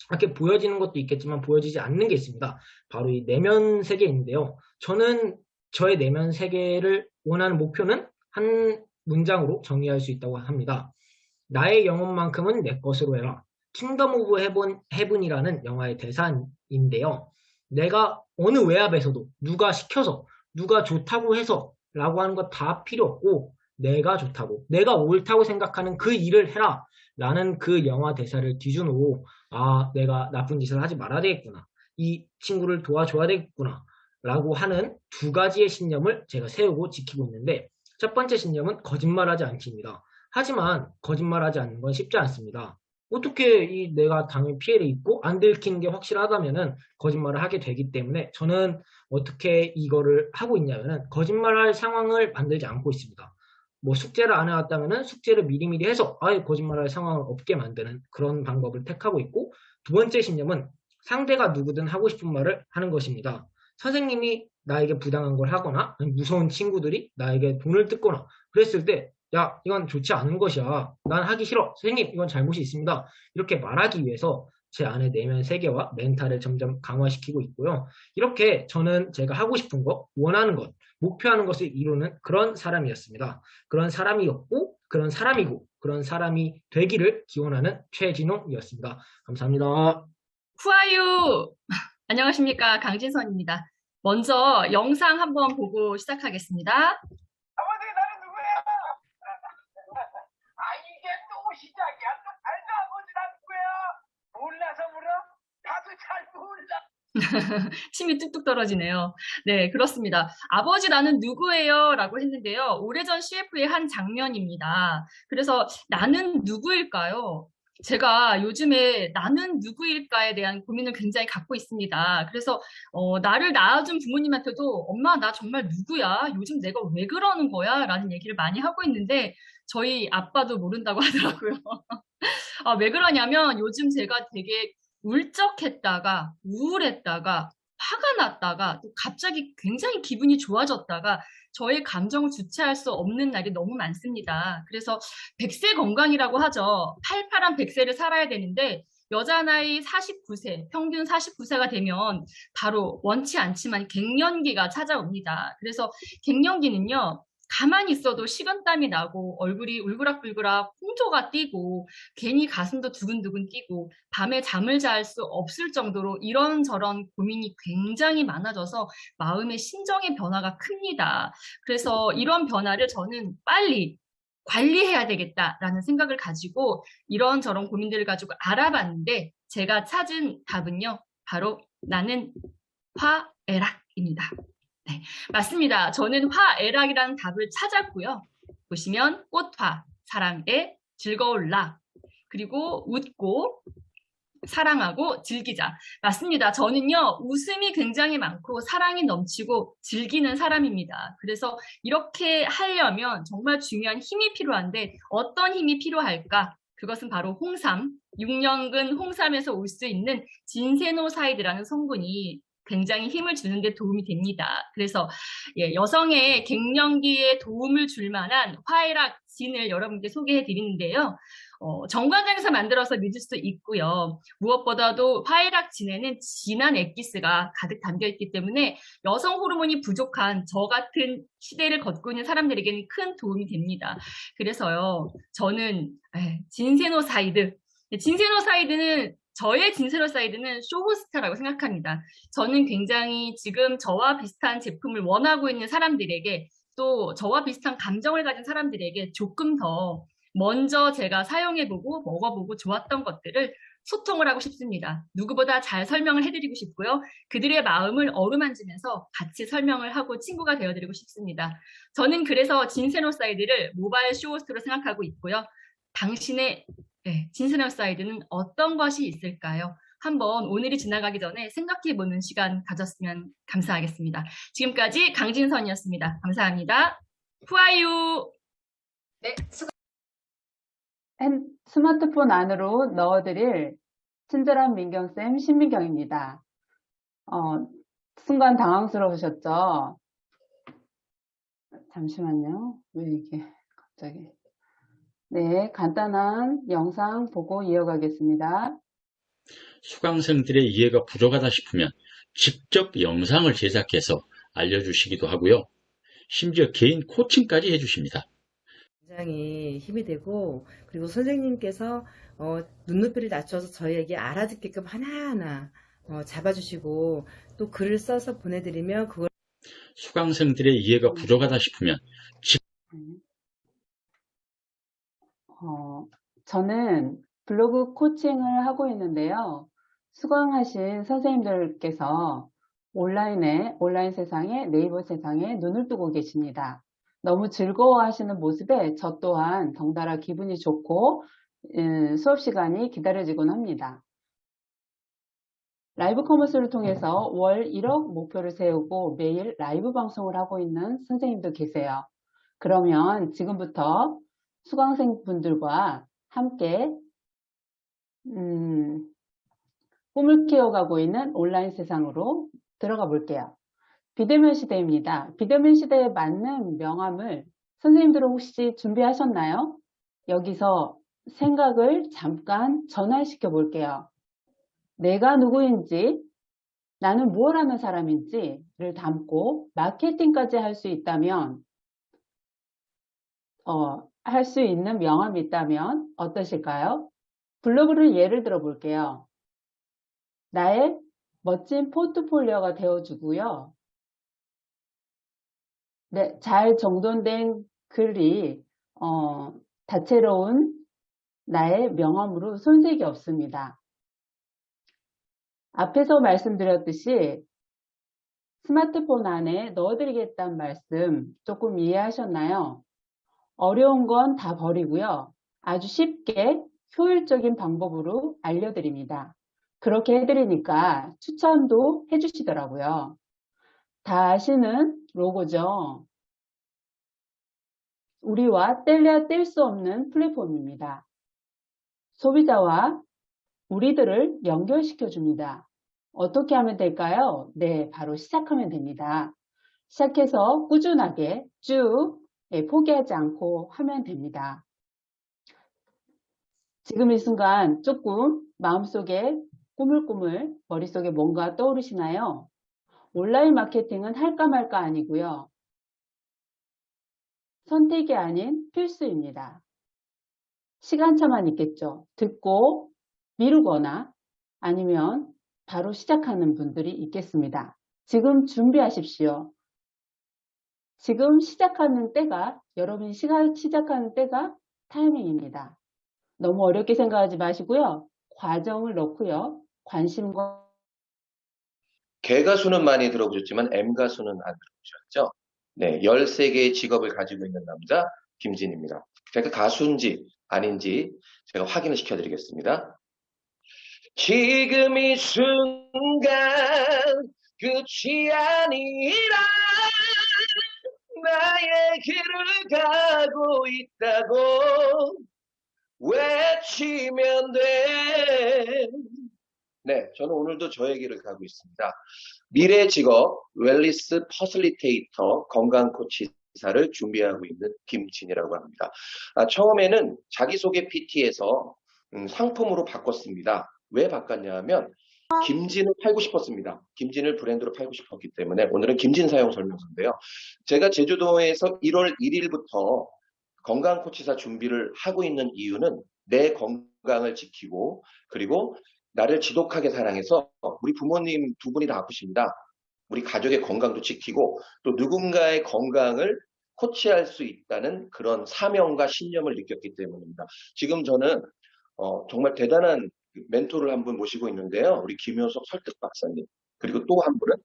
이렇게 보여지는 것도 있겠지만 보여지지 않는 게 있습니다. 바로 이 내면 세계인데요. 저는 저의 내면 세계를 원하는 목표는 한 문장으로 정리할 수 있다고 합니다. 나의 영혼만큼은 내 것으로 해라. Kingdom of Heaven, Heaven이라는 영화의 대사인데요. 내가 어느 외압에서도 누가 시켜서 누가 좋다고 해서 라고 하는 거다 필요 없고 내가 좋다고 내가 옳다고 생각하는 그 일을 해라 라는 그 영화 대사를 뒤주고 아 내가 나쁜 짓을 하지 말아야 되겠구나 이 친구를 도와줘야 되겠구나 라고 하는 두 가지의 신념을 제가 세우고 지키고 있는데 첫 번째 신념은 거짓말하지 않기입니다. 하지만 거짓말하지 않는 건 쉽지 않습니다. 어떻게 이 내가 당연히 피해를 입고 안 들키는 게 확실하다면은 거짓말을 하게 되기 때문에 저는 어떻게 이거를 하고 있냐면은 거짓말할 상황을 만들지 않고 있습니다. 뭐 숙제를 안 해왔다면은 숙제를 미리미리 해서 아예 거짓말할 상황을 없게 만드는 그런 방법을 택하고 있고 두 번째 신념은 상대가 누구든 하고 싶은 말을 하는 것입니다. 선생님이 나에게 부당한 걸 하거나 무서운 친구들이 나에게 돈을 뜯거나 그랬을 때 야, 이건 좋지 않은 것이야. 난 하기 싫어. 선생님, 이건 잘못이 있습니다. 이렇게 말하기 위해서 제 안의 내면 세계와 멘탈을 점점 강화시키고 있고요. 이렇게 저는 제가 하고 싶은 것, 원하는 것, 목표하는 것을 이루는 그런 사람이었습니다. 그런 사람이었고, 그런 사람이고, 그런 사람이 되기를 기원하는 최진홍이었습니다. 감사합니다. 후아유! 안녕하십니까. 강진선입니다. 먼저 영상 한번 보고 시작하겠습니다. 아버지 나는 누구야? 아 이게 또 시작이야. 또 알죠 아버지 나 누구야? 몰라서 물어? 나도 잘 몰라. 침이 뚝뚝 떨어지네요. 네, 그렇습니다. 아버지 나는 누구예요? 라고 했는데요. 오래전 CF의 한 장면입니다. 그래서 나는 누구일까요? 제가 요즘에 나는 누구일까에 대한 고민을 굉장히 갖고 있습니다. 그래서 어, 나를 낳아준 부모님한테도 엄마 나 정말 누구야? 요즘 내가 왜 그러는 거야? 라는 얘기를 많이 하고 있는데 저희 아빠도 모른다고 하더라고요. 아, 왜 그러냐면 요즘 제가 되게 울적했다가 우울했다가 화가 났다가 또 갑자기 굉장히 기분이 좋아졌다가 저의 감정을 주체할 수 없는 날이 너무 많습니다. 그래서 백세 건강이라고 하죠. 팔팔한 백세를 살아야 되는데 여자 나이 49세, 평균 49세가 되면 바로 원치 않지만 갱년기가 찾아옵니다. 그래서 갱년기는요. 가만히 있어도 식은땀이 나고 얼굴이 울그락불그락 홍조가 뛰고 괜히 가슴도 두근두근 뛰고 밤에 잠을 잘 수 없을 정도로 이런저런 고민이 굉장히 많아져서 마음의 심정의 변화가 큽니다. 그래서 이런 변화를 저는 빨리 관리해야 되겠다라는 생각을 가지고 이런저런 고민들을 가지고 알아봤는데 제가 찾은 답은요. 바로 나는 화애락입니다. 네, 맞습니다. 저는 화애락이라는 답을 찾았고요. 보시면 꽃화, 사랑에 즐거울라, 그리고 웃고 사랑하고 즐기자. 맞습니다. 저는요, 웃음이 굉장히 많고 사랑이 넘치고 즐기는 사람입니다. 그래서 이렇게 하려면 정말 중요한 힘이 필요한데 어떤 힘이 필요할까? 그것은 바로 홍삼, 6년근 홍삼에서 올 수 있는 진세노사이드라는 성분이 굉장히 힘을 주는 데 도움이 됩니다. 그래서 예, 여성의 갱년기에 도움을 줄 만한 화해락 진을 여러분께 소개해 드리는데요. 어, 정관장에서 만들어서 믿을 수 있고요. 무엇보다도 화해락 진에는 진한 액기스가 가득 담겨 있기 때문에 여성 호르몬이 부족한 저 같은 시대를 걷고 있는 사람들에게는 큰 도움이 됩니다. 그래서요, 저는 에, ginsenoside, ginsenoside는 저의 ginsenoside는 쇼호스트라고 생각합니다. 저는 굉장히 지금 저와 비슷한 제품을 원하고 있는 사람들에게 또 저와 비슷한 감정을 가진 사람들에게 조금 더 먼저 제가 사용해보고 먹어보고 좋았던 것들을 소통을 하고 싶습니다. 누구보다 잘 설명을 해드리고 싶고요. 그들의 마음을 어루만지면서 같이 설명을 하고 친구가 되어드리고 싶습니다. 저는 그래서 ginsenoside를 모바일 쇼호스트로 생각하고 있고요. 당신의 네, ginsenoside는 어떤 것이 있을까요? 한번 오늘이 지나가기 전에 생각해보는 시간 가졌으면 감사하겠습니다. 지금까지 강진선이었습니다. 감사합니다. 후아유! 네, 수고 핸- 스마트폰 안으로 넣어드릴 친절한 민경쌤 신민경입니다. 어, 순간 당황스러우셨죠? 잠시만요. 왜 이게 갑자기. 네, 간단한 영상 보고 이어가겠습니다. 수강생들의 이해가 부족하다 싶으면 직접 영상을 제작해서 알려주시기도 하고요. 심지어 개인 코칭까지 해주십니다. 굉장히 힘이 되고 그리고 선생님께서 어, 눈높이를 낮춰서 저희에게 알아듣게끔 하나하나 어, 잡아주시고 또 글을 써서 보내드리면 그걸 수강생들의 이해가 부족하다 싶으면 직 어, 저는 블로그 코칭을 하고 있는데요. 수강하신 선생님들께서 온라인에, 온라인 세상에, 네이버 세상에 눈을 뜨고 계십니다. 너무 즐거워하시는 모습에 저 또한 덩달아 기분이 좋고 음, 수업 시간이 기다려지곤 합니다. live commerce를 통해서 월 1억 목표를 세우고 매일 라이브 방송을 하고 있는 선생님도 계세요. 그러면 지금부터 수강생 분들과 함께 음, 꿈을 키워가고 있는 온라인 세상으로 들어가 볼게요. 비대면 시대입니다. 비대면 시대에 맞는 명함을 선생님들은 혹시 준비하셨나요? 여기서 생각을 잠깐 전환시켜 볼게요. 내가 누구인지, 나는 무엇 하는 사람인지를 담고 마케팅까지 할 수 있다면, 어, 할 수 있는 명함이 있다면 어떠실까요? 블로그를 예를 들어 볼게요. 나의 멋진 포트폴리오가 되어주고요. 네, 잘 정돈된 글이 어, 다채로운 나의 명함으로 손색이 없습니다. 앞에서 말씀드렸듯이 스마트폰 안에 넣어드리겠다는 말씀 조금 이해하셨나요? 어려운 건 다 버리고요. 아주 쉽게 효율적인 방법으로 알려드립니다. 그렇게 해드리니까 추천도 해주시더라고요. 다 아시는 로고죠. 우리와 뗄래야 뗄 수 없는 플랫폼입니다. 소비자와 우리들을 연결시켜 줍니다. 어떻게 하면 될까요? 네, 바로 시작하면 됩니다. 시작해서 꾸준하게 쭉 예, 포기하지 않고 하면 됩니다. 지금 이 순간 조금 마음속에 꾸물꾸물 머릿속에 뭔가 떠오르시나요? 온라인 마케팅은 할까 말까 아니고요. 선택이 아닌 필수입니다. 시간차만 있겠죠. 듣고 미루거나 아니면 바로 시작하는 분들이 있겠습니다. 지금 준비하십시오. 지금 시작하는 때가 여러분이 시작하는 때가 타이밍입니다. 너무 어렵게 생각하지 마시고요. 과정을 넣고요. 관심과 개 가수는 많이 들어보셨지만 M 가수는 안 들어보셨죠? 네, 13개의 직업을 가지고 있는 남자 김진입니다. 제가 가수인지 아닌지 제가 확인을 시켜드리겠습니다. 지금 이 순간 끝이 아니라 나의 길을 가고 있다고 외치면 돼. 네, 저는 오늘도 저의 길을 가고 있습니다. 미래 직업 wellness facilitator 건강 코치 사를 준비하고 있는 김진이라고 합니다. 아, 처음에는 자기소개 PT에서 음, 상품으로 바꿨습니다. 왜 바꿨냐 하면 김진을 팔고 싶었습니다. 김진을 브랜드로 팔고 싶었기 때문에 오늘은 김진 사용 설명서인데요. 제가 제주도에서 1월 1일부터 건강 코치사 준비를 하고 있는 이유는 내 건강을 지키고 그리고 나를 지독하게 사랑해서 우리 부모님 두 분이 다 아프십니다. 우리 가족의 건강도 지키고 또 누군가의 건강을 코치할 수 있다는 그런 사명과 신념을 느꼈기 때문입니다. 지금 저는 어, 정말 대단한 멘토를 한 분 모시고 있는데요. 우리 김효석 설득 박사님 그리고 또 한 분은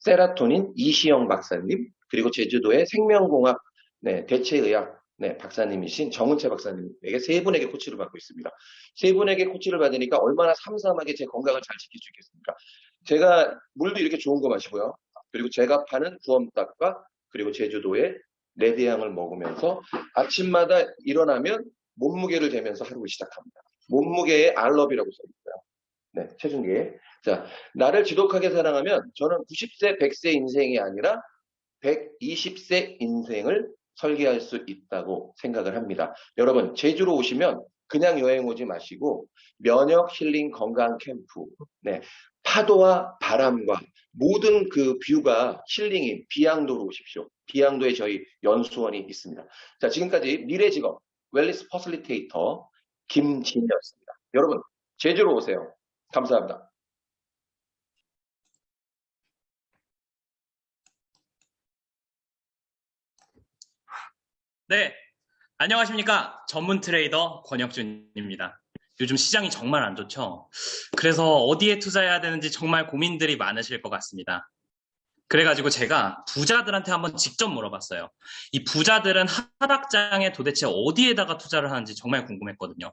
세라토닌 이시영 박사님 그리고 제주도의 생명공학 네, 대체의학 네, 박사님이신 정은채 박사님에게 세 분에게 코치를 받고 있습니다. 세 분에게 코치를 받으니까 얼마나 삼삼하게 제 건강을 잘 지킬 수 있겠습니까? 제가 물도 이렇게 좋은 거 마시고요. 그리고 제가 파는 구엄닭과 그리고 제주도의 레드향을 먹으면서 아침마다 일어나면 몸무게를 재면서 하루를 시작합니다. 몸무게에 알럽이라고 써있어요. 네, 체중계에. 자, 나를 지독하게 사랑하면 저는 90세, 100세 인생이 아니라 120세 인생을 설계할 수 있다고 생각을 합니다. 여러분, 제주로 오시면 그냥 여행 오지 마시고 면역 힐링 건강 캠프, 네, 파도와 바람과 모든 그 뷰가 힐링인 비양도로 오십시오. 비양도에 저희 연수원이 있습니다. 자, 지금까지 미래 직업 wellness facilitator 김진이었습니다. 여러분, 제주로 오세요. 감사합니다. 네, 안녕하십니까. 전문 트레이더 권혁준입니다. 요즘 시장이 정말 안 좋죠. 그래서 어디에 투자해야 되는지 정말 고민들이 많으실 것 같습니다. 그래가지고 제가 부자들한테 한번 직접 물어봤어요. 이 부자들은 하락장에 도대체 어디에다가 투자를 하는지 정말 궁금했거든요.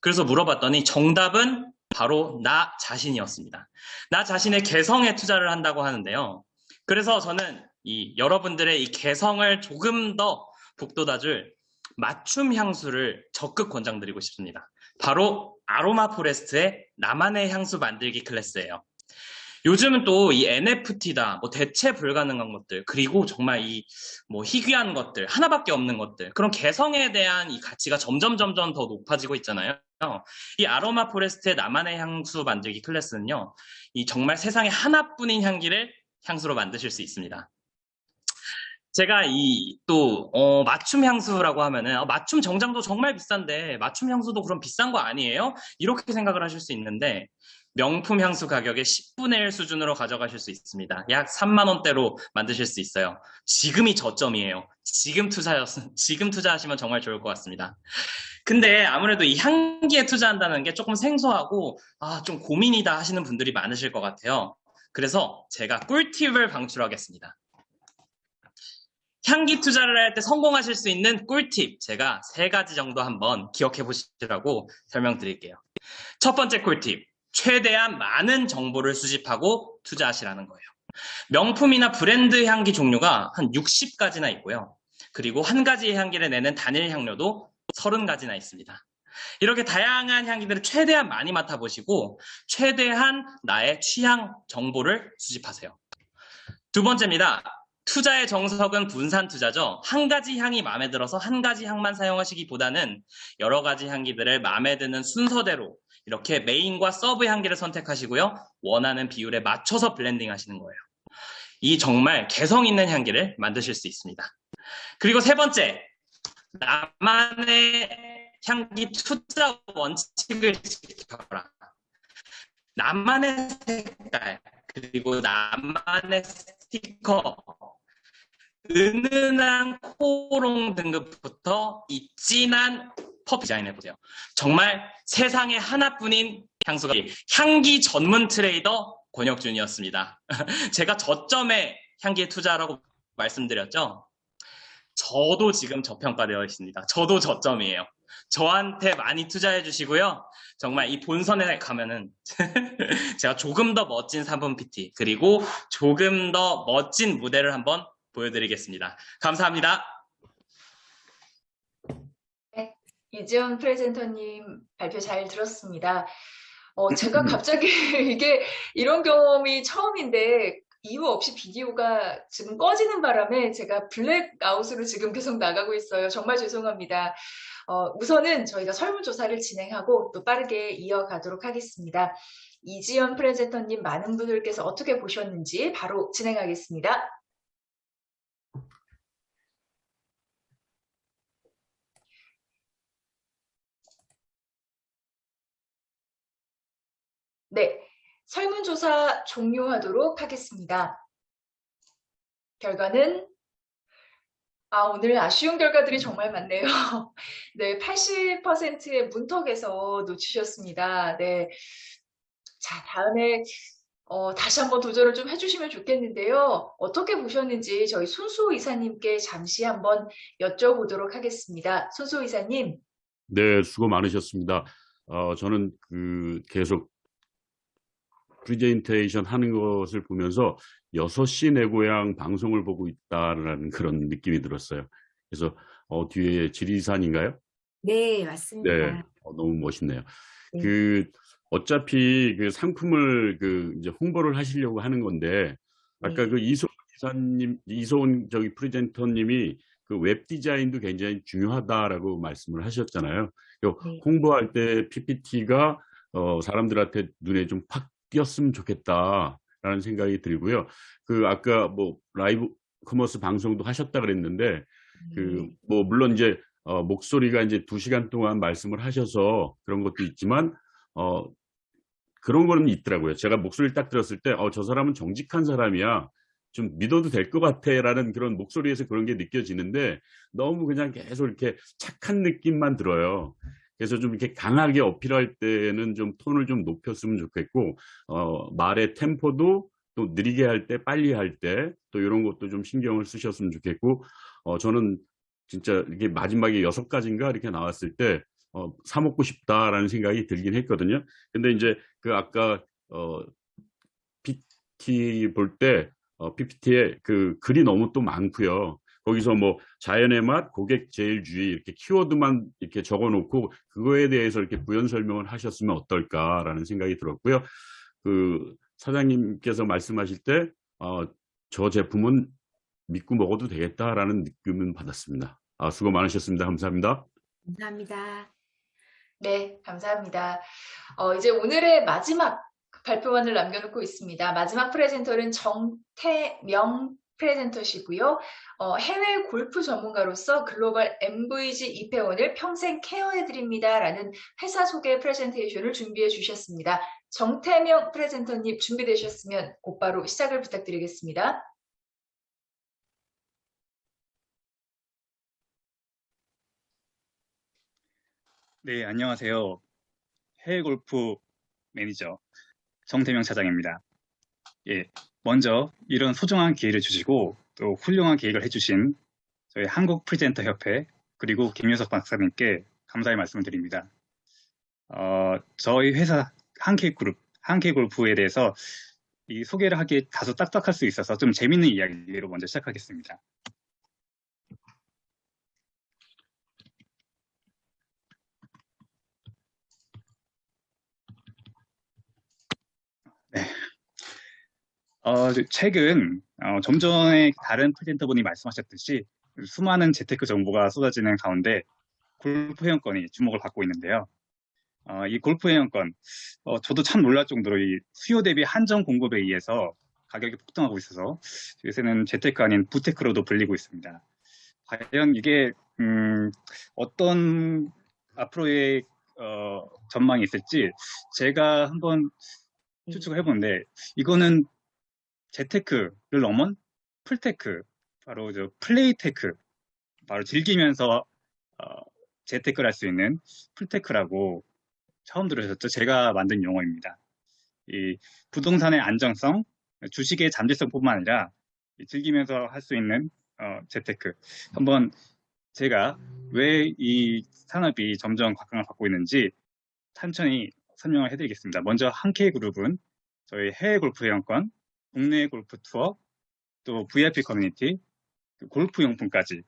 그래서 물어봤더니 정답은 바로 나 자신이었습니다. 나 자신의 개성에 투자를 한다고 하는데요. 그래서 저는 이 여러분들의 이 개성을 조금 더 북돋아줄 맞춤 향수를 적극 권장드리고 싶습니다. 바로 아로마 포레스트의 나만의 향수 만들기 클래스예요. 요즘은 또 이 NFT다, 뭐 대체 불가능한 것들, 그리고 정말 이 뭐 희귀한 것들, 하나밖에 없는 것들, 그런 개성에 대한 이 가치가 점점 점점 더 높아지고 있잖아요. 이 아로마 포레스트의 나만의 향수 만들기 클래스는요, 이 정말 세상에 하나뿐인 향기를 향수로 만드실 수 있습니다. 제가 이또 어, 맞춤 향수라고 하면은 어, 맞춤 정장도 정말 비싼데 맞춤 향수도 그럼 비싼 거 아니에요? 이렇게 생각을 하실 수 있는데 명품 향수 가격의 10분의 1 수준으로 가져가실 수 있습니다. 약 3만 원대로 만드실 수 있어요. 지금이 저점이에요. 지금 투자였 지금 투자하시면 정말 좋을 것 같습니다. 근데 아무래도 이 향기에 투자한다는 게 조금 생소하고 아, 좀 고민이다 하시는 분들이 많으실 것 같아요. 그래서 제가 꿀팁을 방출하겠습니다. 향기 투자를 할 때 성공하실 수 있는 꿀팁 제가 세 가지 정도 한번 기억해 보시라고 설명드릴게요. 첫 번째 꿀팁 최대한 많은 정보를 수집하고 투자하시라는 거예요. 명품이나 브랜드 향기 종류가 한 60가지나 있고요. 그리고 한 가지의 향기를 내는 단일 향료도 30가지나 있습니다. 이렇게 다양한 향기들을 최대한 많이 맡아보시고 최대한 나의 취향 정보를 수집하세요. 두 번째입니다. 투자의 정석은 분산 투자죠. 한 가지 향이 마음에 들어서 한 가지 향만 사용하시기보다는 여러 가지 향기들을 마음에 드는 순서대로 이렇게 main과 sub 향기를 선택하시고요. 원하는 비율에 맞춰서 blending 하시는 거예요. 이 정말 개성 있는 향기를 만드실 수 있습니다. 그리고 세 번째, 나만의 향기 투자 원칙을 지켜라. 나만의 색깔, 그리고 나만의 스티커, 은은한 코롱 등급부터 이 진한 퍼프 디자인해 보세요. 정말 세상에 하나뿐인 향수가 향기 전문 트레이더 권혁준이었습니다. 제가 저점에 향기에 투자라고 말씀드렸죠. 저도 지금 저평가되어 있습니다. 저도 저점이에요. 저한테 많이 투자해 주시고요. 정말 이 본선에 가면은 제가 조금 더 멋진 3분 PT 그리고 조금 더 멋진 무대를 한번 보여드리겠습니다. 감사합니다. 네, 이지연 프레젠터님 발표 잘 들었습니다. 어, 제가 갑자기 이게 이런 경험이 처음인데 이유 없이 비디오가 지금 꺼지는 바람에 제가 블랙아웃으로 지금 계속 나가고 있어요. 정말 죄송합니다. 어, 우선은 저희가 설문조사를 진행하고 또 빠르게 이어가도록 하겠습니다. 이지연 프레젠터님 많은 분들께서 어떻게 보셨는지 바로 진행하겠습니다. 네, 설문조사 종료하도록 하겠습니다. 결과는 아, 오늘 아쉬운 결과들이 정말 많네요. 네, 80%의 문턱에서 놓치셨습니다. 네. 자, 다음에 어, 다시 한번 도전을 좀 해주시면 좋겠는데요. 어떻게 보셨는지 저희 손수 이사님께 잠시 한번 여쭤보도록 하겠습니다. 손수 이사님. 네, 수고 많으셨습니다. 어, 저는 그 계속 프리젠테이션 하는 것을 보면서 6시 내 고향 방송을 보고 있다라는 그런 느낌이 들었어요. 그래서 어, 뒤에 지리산인가요? 네, 맞습니다. 네, 어, 너무 멋있네요. 네. 그 어차피 그 상품을 그 이제 홍보를 하시려고 하는 건데 아까 네. 그 이소은 기사님, 이소은 저기 presenter님이 그 웹 디자인도 굉장히 중요하다라고 말씀을 하셨잖아요. 요 네. 홍보할 때 PPT가 어, 사람들한테 눈에 좀 팍 띄었으면 좋겠다라는 생각이 들고요. 그 아까 뭐 라이브 commerce 방송도 하셨다 그랬는데 그 뭐 물론 이제 어, 목소리가 이제 두 시간 동안 말씀을 하셔서 그런 것도 있지만 어, 그런 거는 있더라고요. 제가 목소리를 딱 들었을 때, 어, 저 사람은 정직한 사람이야. 좀 믿어도 될 것 같아. 라는 그런 목소리에서 그런 게 느껴지는데 너무 그냥 계속 이렇게 착한 느낌만 들어요. 그래서 좀 이렇게 강하게 어필할 때는 좀 톤을 좀 높였으면 좋겠고, 어, 말의 템포도 또 느리게 할 때, 빨리 할 때, 또 이런 것도 좀 신경을 쓰셨으면 좋겠고, 어, 저는 진짜 이게 마지막에 여섯 가지인가 이렇게 나왔을 때, 어, 사 먹고 싶다라는 생각이 들긴 했거든요. 근데 이제 그 아까, 어, PT 볼 때, 어, PPT에 그 글이 너무 또 많고요. 거기서 뭐 자연의 맛, 고객 제일주의 이렇게 키워드만 이렇게 적어놓고 그거에 대해서 이렇게 부연 설명을 하셨으면 어떨까라는 생각이 들었고요. 그 사장님께서 말씀하실 때, 어, 저 제품은 믿고 먹어도 되겠다라는 느낌은 받았습니다. 아, 수고 많으셨습니다. 감사합니다. 감사합니다. 네, 감사합니다. 어, 이제 오늘의 마지막 발표만을 남겨놓고 있습니다. 마지막 프레젠터는 정태명 프레젠터시고요. 어, 해외 골프 전문가로서 글로벌 MVG 입회원을 평생 케어해드립니다. 라는 회사 소개 프레젠테이션을 준비해 주셨습니다. 정태명 프레젠터님 준비되셨으면 곧바로 시작을 부탁드리겠습니다. 네, 안녕하세요. 해외 골프 매니저 정태명 차장입니다. 예, 먼저 이런 소중한 기회를 주시고 또 훌륭한 계획을 해주신 저희 한국 프리젠터 협회 그리고 김효석 박사님께 감사의 말씀을 드립니다. 어, 저희 회사 한케이그룹, 한케이골프에 대해서 이 소개를 하기에 다소 딱딱할 수 있어서 좀 재밌는 이야기로 먼저 시작하겠습니다. 어, 최근 어, 좀 전에 다른 프레젠터분이 말씀하셨듯이 수많은 재테크 정보가 쏟아지는 가운데 골프 회원권이 주목을 받고 있는데요. 어, 이 골프 회원권, 어, 저도 참 놀랄 정도로 이 수요 대비 한정 공급에 의해서 가격이 폭등하고 있어서 요새는 재테크 아닌 부테크로도 불리고 있습니다. 과연 이게 음, 어떤 앞으로의 어, 전망이 있을지 제가 한번 추측을 해보는데 이거는 재테크를 넘은 플테크, 바로 저 play tech, 바로 즐기면서 어, 재테크를 할 수 있는 플테크라고 처음 들으셨죠? 제가 만든 용어입니다. 이 부동산의 안정성, 주식의 잠재성뿐만 아니라 이 즐기면서 할 수 있는 어, 재테크. 한번 제가 왜 이 산업이 점점 각광을 받고 있는지 천천히 설명을 해드리겠습니다. 먼저 한케이 그룹은 저희 해외 골프 회원권, 국내 골프 투어, 또 VIP 커뮤니티, 그 골프 용품까지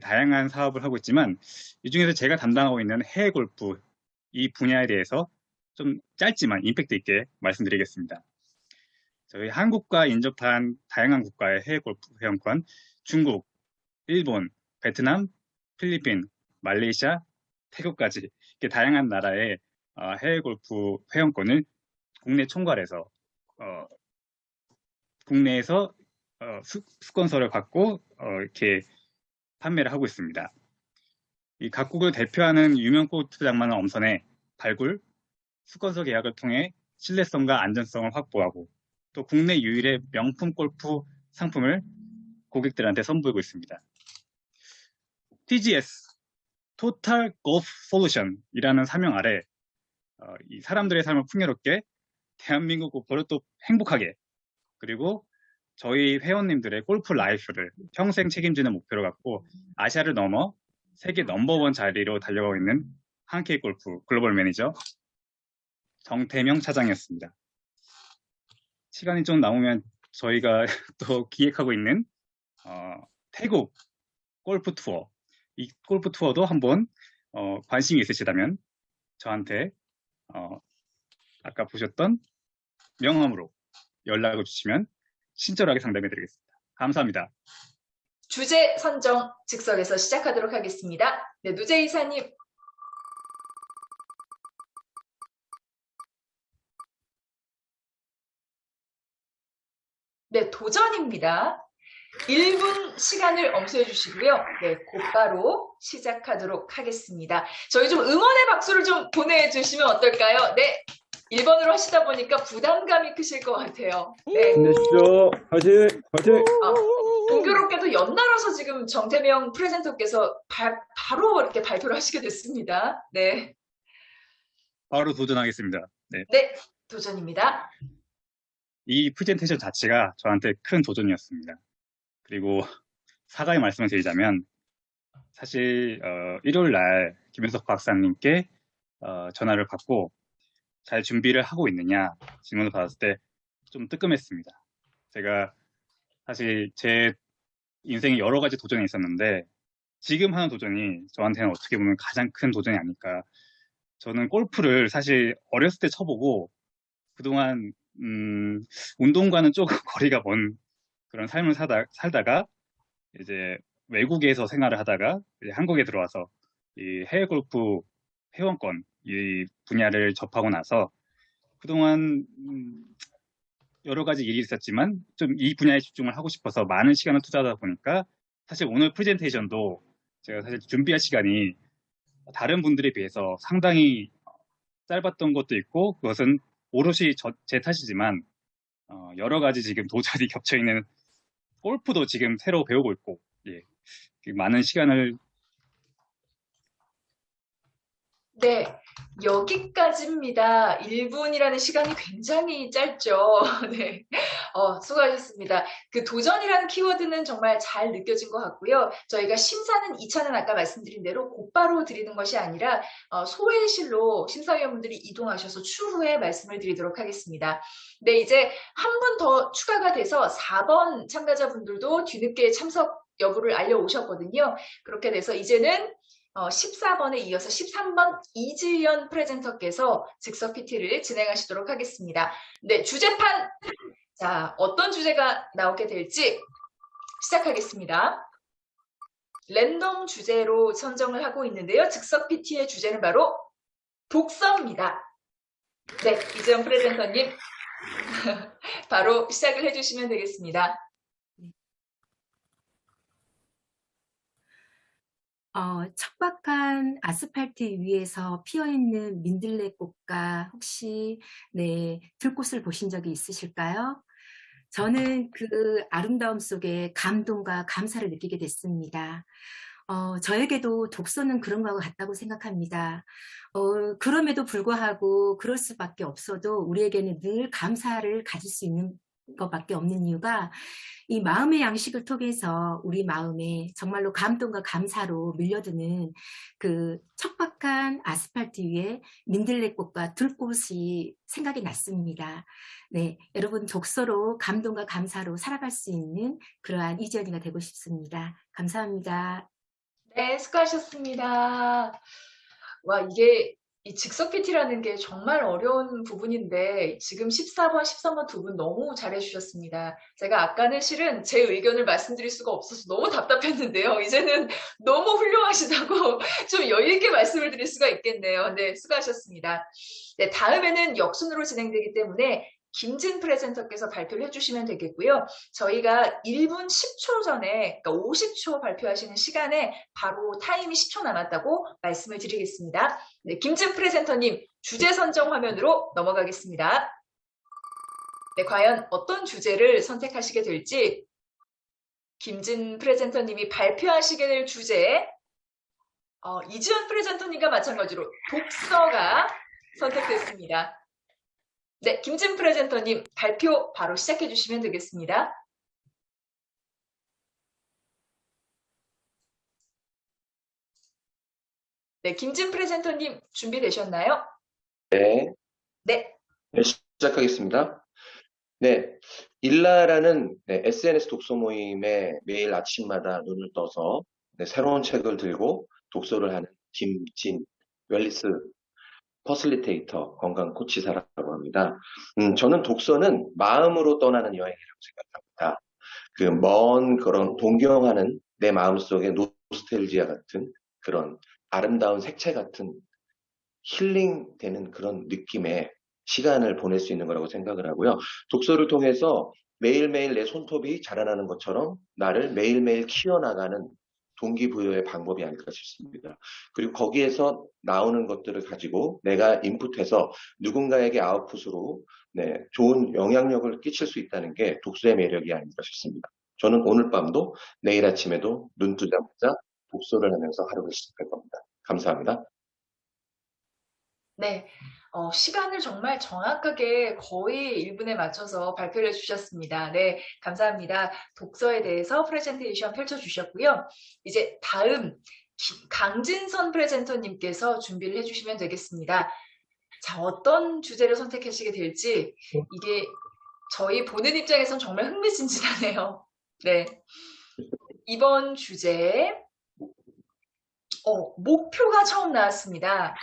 다양한 사업을 하고 있지만 이 중에서 제가 담당하고 있는 해외 골프 이 분야에 대해서 좀 짧지만 임팩트 있게 말씀드리겠습니다. 저희 한국과 인접한 다양한 국가의 해외 골프 회원권, 중국, 일본, 베트남, 필리핀, 말레이시아, 태국까지 이렇게 다양한 나라의 어, 해외 골프 회원권을 국내 총괄해서 어, 국내에서 어, 수, 수건서를 받고 어, 이렇게 판매를 하고 있습니다. 이 각국을 대표하는 유명 골프장만은 엄선해 발굴, 수건서 계약을 통해 신뢰성과 안전성을 확보하고 또 국내 유일의 명품 골프 상품을 고객들한테 선보이고 있습니다. TGS, Total Golf Solution이라는 사명 아래 어, 이 사람들의 삶을 풍요롭게 대한민국 골퍼를 또 행복하게 그리고 저희 회원님들의 골프 life를 평생 책임지는 목표로 갖고 아시아를 넘어 세계 넘버원 자리로 달려가고 있는 한케이 골프 글로벌 매니저 정태명 차장이었습니다. 시간이 좀 남으면 저희가 또 기획하고 있는 어, 태국 골프 투어 이 골프 투어도 한번 어, 관심이 있으시다면 저한테 어, 아까 보셨던 명함으로 연락을 주시면 친절하게 상담해 드리겠습니다. 감사합니다. 주제 선정 즉석에서 시작하도록 하겠습니다. 네, 누제 이사님. 네, 도전입니다. 1분 시간을 엄수해 주시고요. 네, 곧바로 시작하도록 하겠습니다. 저희 좀 응원의 박수를 좀 보내주시면 어떨까요? 네, 1번으로 하시다 보니까 부담감이 크실 것 같아요. 네. 힘내십시오. 화이팅! 화이팅! 아, 공교롭게도 연달아서 지금 정태명 프레젠터께서 바, 바로 이렇게 발표를 하시게 됐습니다. 네. 바로 도전하겠습니다. 네. 네, 도전입니다. 이 프레젠테이션 자체가 저한테 큰 도전이었습니다. 그리고 사과의 말씀을 드리자면 사실 어, 일요일 날 김현석 박사님께 어, 전화를 받고 잘 준비를 하고 있느냐 질문을 받았을 때 좀 뜨끔했습니다. 제가 사실 제 인생에 여러 가지 도전이 있었는데 지금 하는 도전이 저한테는 어떻게 보면 가장 큰 도전이 아닐까. 저는 골프를 사실 어렸을 때 쳐보고 그동안 음, 운동과는 조금 거리가 먼 그런 삶을 사다, 살다가 이제 외국에서 생활을 하다가 한국에 들어와서 이 해외 골프 회원권 이 분야를 접하고 나서 그동안 음, 여러 가지 일이 있었지만 좀 이 분야에 집중을 하고 싶어서 많은 시간을 투자하다 보니까 사실 오늘 프레젠테이션도 제가 사실 준비할 시간이 다른 분들에 비해서 상당히 짧았던 것도 있고 그것은 오롯이 저, 제 탓이지만 어, 여러 가지 지금 도전이 겹쳐 있는 골프도 지금 새로 배우고 있고 예, 많은 시간을 네, 여기까지입니다. 1분이라는 시간이 굉장히 짧죠. 네, 어, 수고하셨습니다. 그 도전이라는 키워드는 정말 잘 느껴진 것 같고요. 저희가 심사는 2차는 아까 말씀드린 대로 곧바로 드리는 것이 아니라 어, 소회실로 심사위원분들이 이동하셔서 추후에 말씀을 드리도록 하겠습니다. 네, 이제 한 분 더 추가가 돼서 4번 참가자분들도 뒤늦게 참석 여부를 알려오셨거든요. 그렇게 돼서 이제는 어, 14번에 이어서 13번 이지연 프레젠터께서 즉석 PT를 진행하시도록 하겠습니다. 네, 주제판. 자, 어떤 주제가 나오게 될지 시작하겠습니다. 랜덤 주제로 선정을 하고 있는데요. 즉석 PT의 주제는 바로 독서입니다. 네, 이지연 프레젠터님. 바로 시작을 해주시면 되겠습니다. 어, 척박한 아스팔트 위에서 피어있는 민들레꽃과 혹시 네, 들꽃을 보신 적이 있으실까요? 저는 그 아름다움 속에 감동과 감사를 느끼게 됐습니다. 어, 저에게도 독서는 그런 거하고 같다고 생각합니다. 어, 그럼에도 불구하고 그럴 수밖에 없어도 우리에게는 늘 감사를 가질 수 있는 것밖에 없는 이유가 이 마음의 양식을 통해서 우리 마음에 정말로 감동과 감사로 밀려드는 그 척박한 아스팔트 위에 민들레꽃과 들꽃이 생각이 났습니다. 네, 여러분 독서로 감동과 감사로 살아갈 수 있는 그러한 이지연이가 되고 싶습니다. 감사합니다. 네, 수고하셨습니다. 와, 이게 이 즉석 PT라는 게 정말 어려운 부분인데 지금 14번, 13번 두 분 너무 잘해주셨습니다. 제가 아까는 실은 제 의견을 말씀드릴 수가 없어서 너무 답답했는데요. 이제는 너무 훌륭하시다고 좀 여유있게 말씀을 드릴 수가 있겠네요. 네, 수고하셨습니다. 네, 다음에는 역순으로 진행되기 때문에 김진 프레젠터께서 발표를 해주시면 되겠고요. 저희가 1분 10초 전에, 그러니까 50초 발표하시는 시간에 바로 타임이 10초 남았다고 말씀을 드리겠습니다. 네, 김진 프레젠터님 주제 선정 화면으로 넘어가겠습니다. 네, 과연 어떤 주제를 선택하시게 될지 김진 프레젠터님이 발표하시게 될 주제 어, 이지연 프레젠터님과 마찬가지로 독서가 선택됐습니다. 네, 김진 프레젠터님 발표 바로 시작해 주시면 되겠습니다. 네, 김진 프레젠터님 준비되셨나요? 네. 네. 네, 시작하겠습니다. 네, 일라라는 네, SNS 독서 모임에 매일 아침마다 눈을 떠서 네, 새로운 책을 들고 독서를 하는 김진 wellness facilitator 건강 코치사라고 합니다. 음, 저는 독서는 마음으로 떠나는 여행이라고 생각합니다. 그 먼 그런 동경하는 내 마음속의 노스텔지아 같은 그런 아름다운 색채 같은 힐링되는 그런 느낌의 시간을 보낼 수 있는 거라고 생각을 하고요. 독서를 통해서 매일매일 내 손톱이 자라나는 것처럼 나를 매일매일 키워나가는 동기부여의 방법이 아닐까 싶습니다. 그리고 거기에서 나오는 것들을 가지고 내가 인풋해서 누군가에게 아웃풋으로 네, 좋은 영향력을 끼칠 수 있다는 게 독서의 매력이 아닐까 싶습니다. 저는 오늘 밤도 내일 아침에도 눈 뜨자마자 독서를 하면서 하루를 시작할 겁니다. 감사합니다. 네, 어, 시간을 정말 정확하게 거의 1분에 맞춰서 발표를 해주셨습니다. 네, 감사합니다. 독서에 대해서 프레젠테이션 펼쳐주셨고요. 이제 다음 기- 강진선 프레젠터님께서 준비를 해주시면 되겠습니다. 자, 어떤 주제를 선택하시게 될지 이게 저희 보는 입장에선 정말 흥미진진하네요. 네, 이번 주제 어, 목표가 처음 나왔습니다.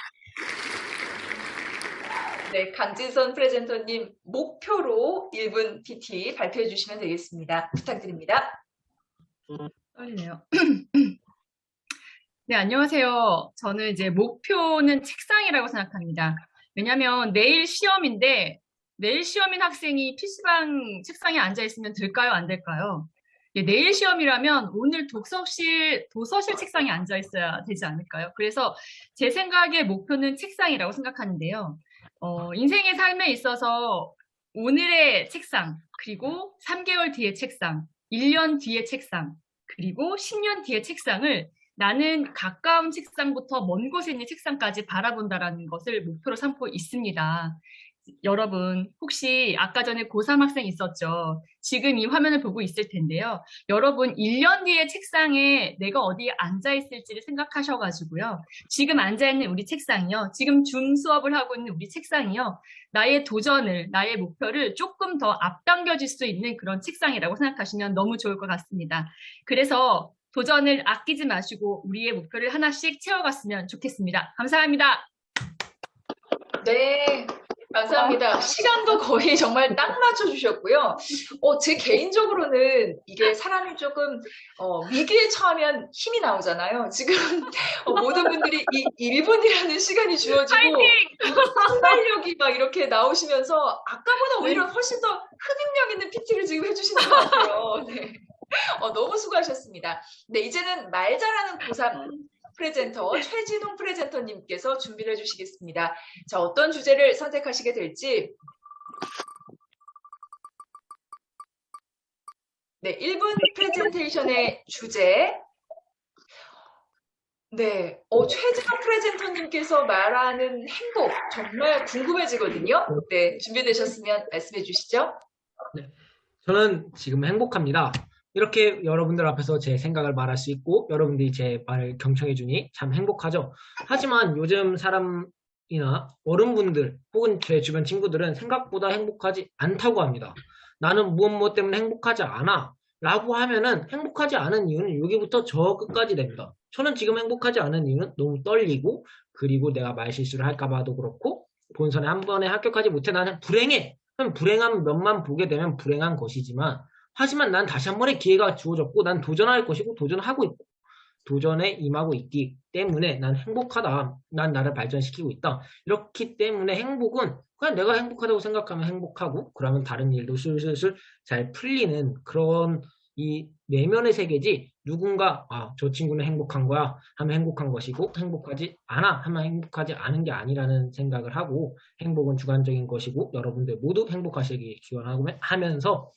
네, 강진선 프레젠터님 목표로 1분 PT 발표해 주시면 되겠습니다. 부탁드립니다. 떨리네요. 네, 안녕하세요. 저는 이제 목표는 책상이라고 생각합니다. 왜냐하면 내일 시험인데 내일 시험인 학생이 PC방 책상에 앉아 있으면 될까요? 안 될까요? 예, 내일 시험이라면 오늘 독서실, 도서실 책상에 앉아 있어야 되지 않을까요? 그래서 제 생각의 목표는 책상이라고 생각하는데요. 어, 인생의 삶에 있어서 오늘의 책상, 그리고 3개월 뒤의 책상, 1년 뒤의 책상, 그리고 10년 뒤의 책상을 나는 가까운 책상부터 먼 곳에 있는 책상까지 바라본다라는 것을 목표로 삼고 있습니다. 여러분, 혹시 아까 전에 고3 학생 있었죠? 지금 이 화면을 보고 있을 텐데요. 여러분, 1년 뒤에 책상에 내가 어디에 앉아 있을지를 생각하셔가지고요. 지금 앉아 있는 우리 책상이요. 지금 줌 수업을 하고 있는 우리 책상이요. 나의 도전을, 나의 목표를 조금 더 앞당겨질 수 있는 그런 책상이라고 생각하시면 너무 좋을 것 같습니다. 그래서 도전을 아끼지 마시고 우리의 목표를 하나씩 채워갔으면 좋겠습니다. 감사합니다. 네, 감사합니다. 시간도 거의 정말 딱 맞춰주셨고요. 어, 제 개인적으로는 이게 사람이 조금 어, 위기에 처하면 힘이 나오잖아요. 지금 어, 모든 분들이 이 1분이라는 시간이 주어지고 순발력이 막 이렇게 나오시면서 아까보다 오히려 훨씬 더 흡입력 있는 PT를 지금 해주시는 것 같아요. 네. 어, 너무 수고하셨습니다. 네, 이제는 말 잘하는 고3 프레젠터 최진웅 프레젠터님께서 준비를 해주시겠습니다. 자, 어떤 주제를 선택하시게 될지 네, 1분 프레젠테이션의 주제 네, 어, 최진웅 프레젠터님께서 말하는 행복 정말 궁금해지거든요. 네, 준비되셨으면 말씀해 주시죠. 저는 지금 행복합니다. 이렇게 여러분들 앞에서 제 생각을 말할 수 있고 여러분들이 제 말을 경청해 주니 참 행복하죠. 하지만 요즘 사람이나 어른분들 혹은 제 주변 친구들은 생각보다 행복하지 않다고 합니다. 나는 무엇 무엇 때문에 행복하지 않아 라고 하면은 행복하지 않은 이유는 여기부터 저 끝까지 됩니다. 저는 지금 행복하지 않은 이유는 너무 떨리고 그리고 내가 말 실수를 할까 봐도 그렇고 본선에 한 번에 합격하지 못해 나는 불행해. 그럼 불행한 면만 보게 되면 불행한 것이지만 하지만 난 다시 한 번의 기회가 주어졌고 난 도전할 것이고 도전하고 있고 도전에 임하고 있기 때문에 난 행복하다. 난 나를 발전시키고 있다. 이렇기 때문에 행복은 그냥 내가 행복하다고 생각하면 행복하고 그러면 다른 일도 슬슬슬 잘 풀리는 그런 이 내면의 세계지 누군가 아, 저 친구는 행복한 거야 하면 행복한 것이고 행복하지 않아 하면 행복하지 않은 게 아니라는 생각을 하고 행복은 주관적인 것이고 여러분들 모두 행복하시길 기원하면서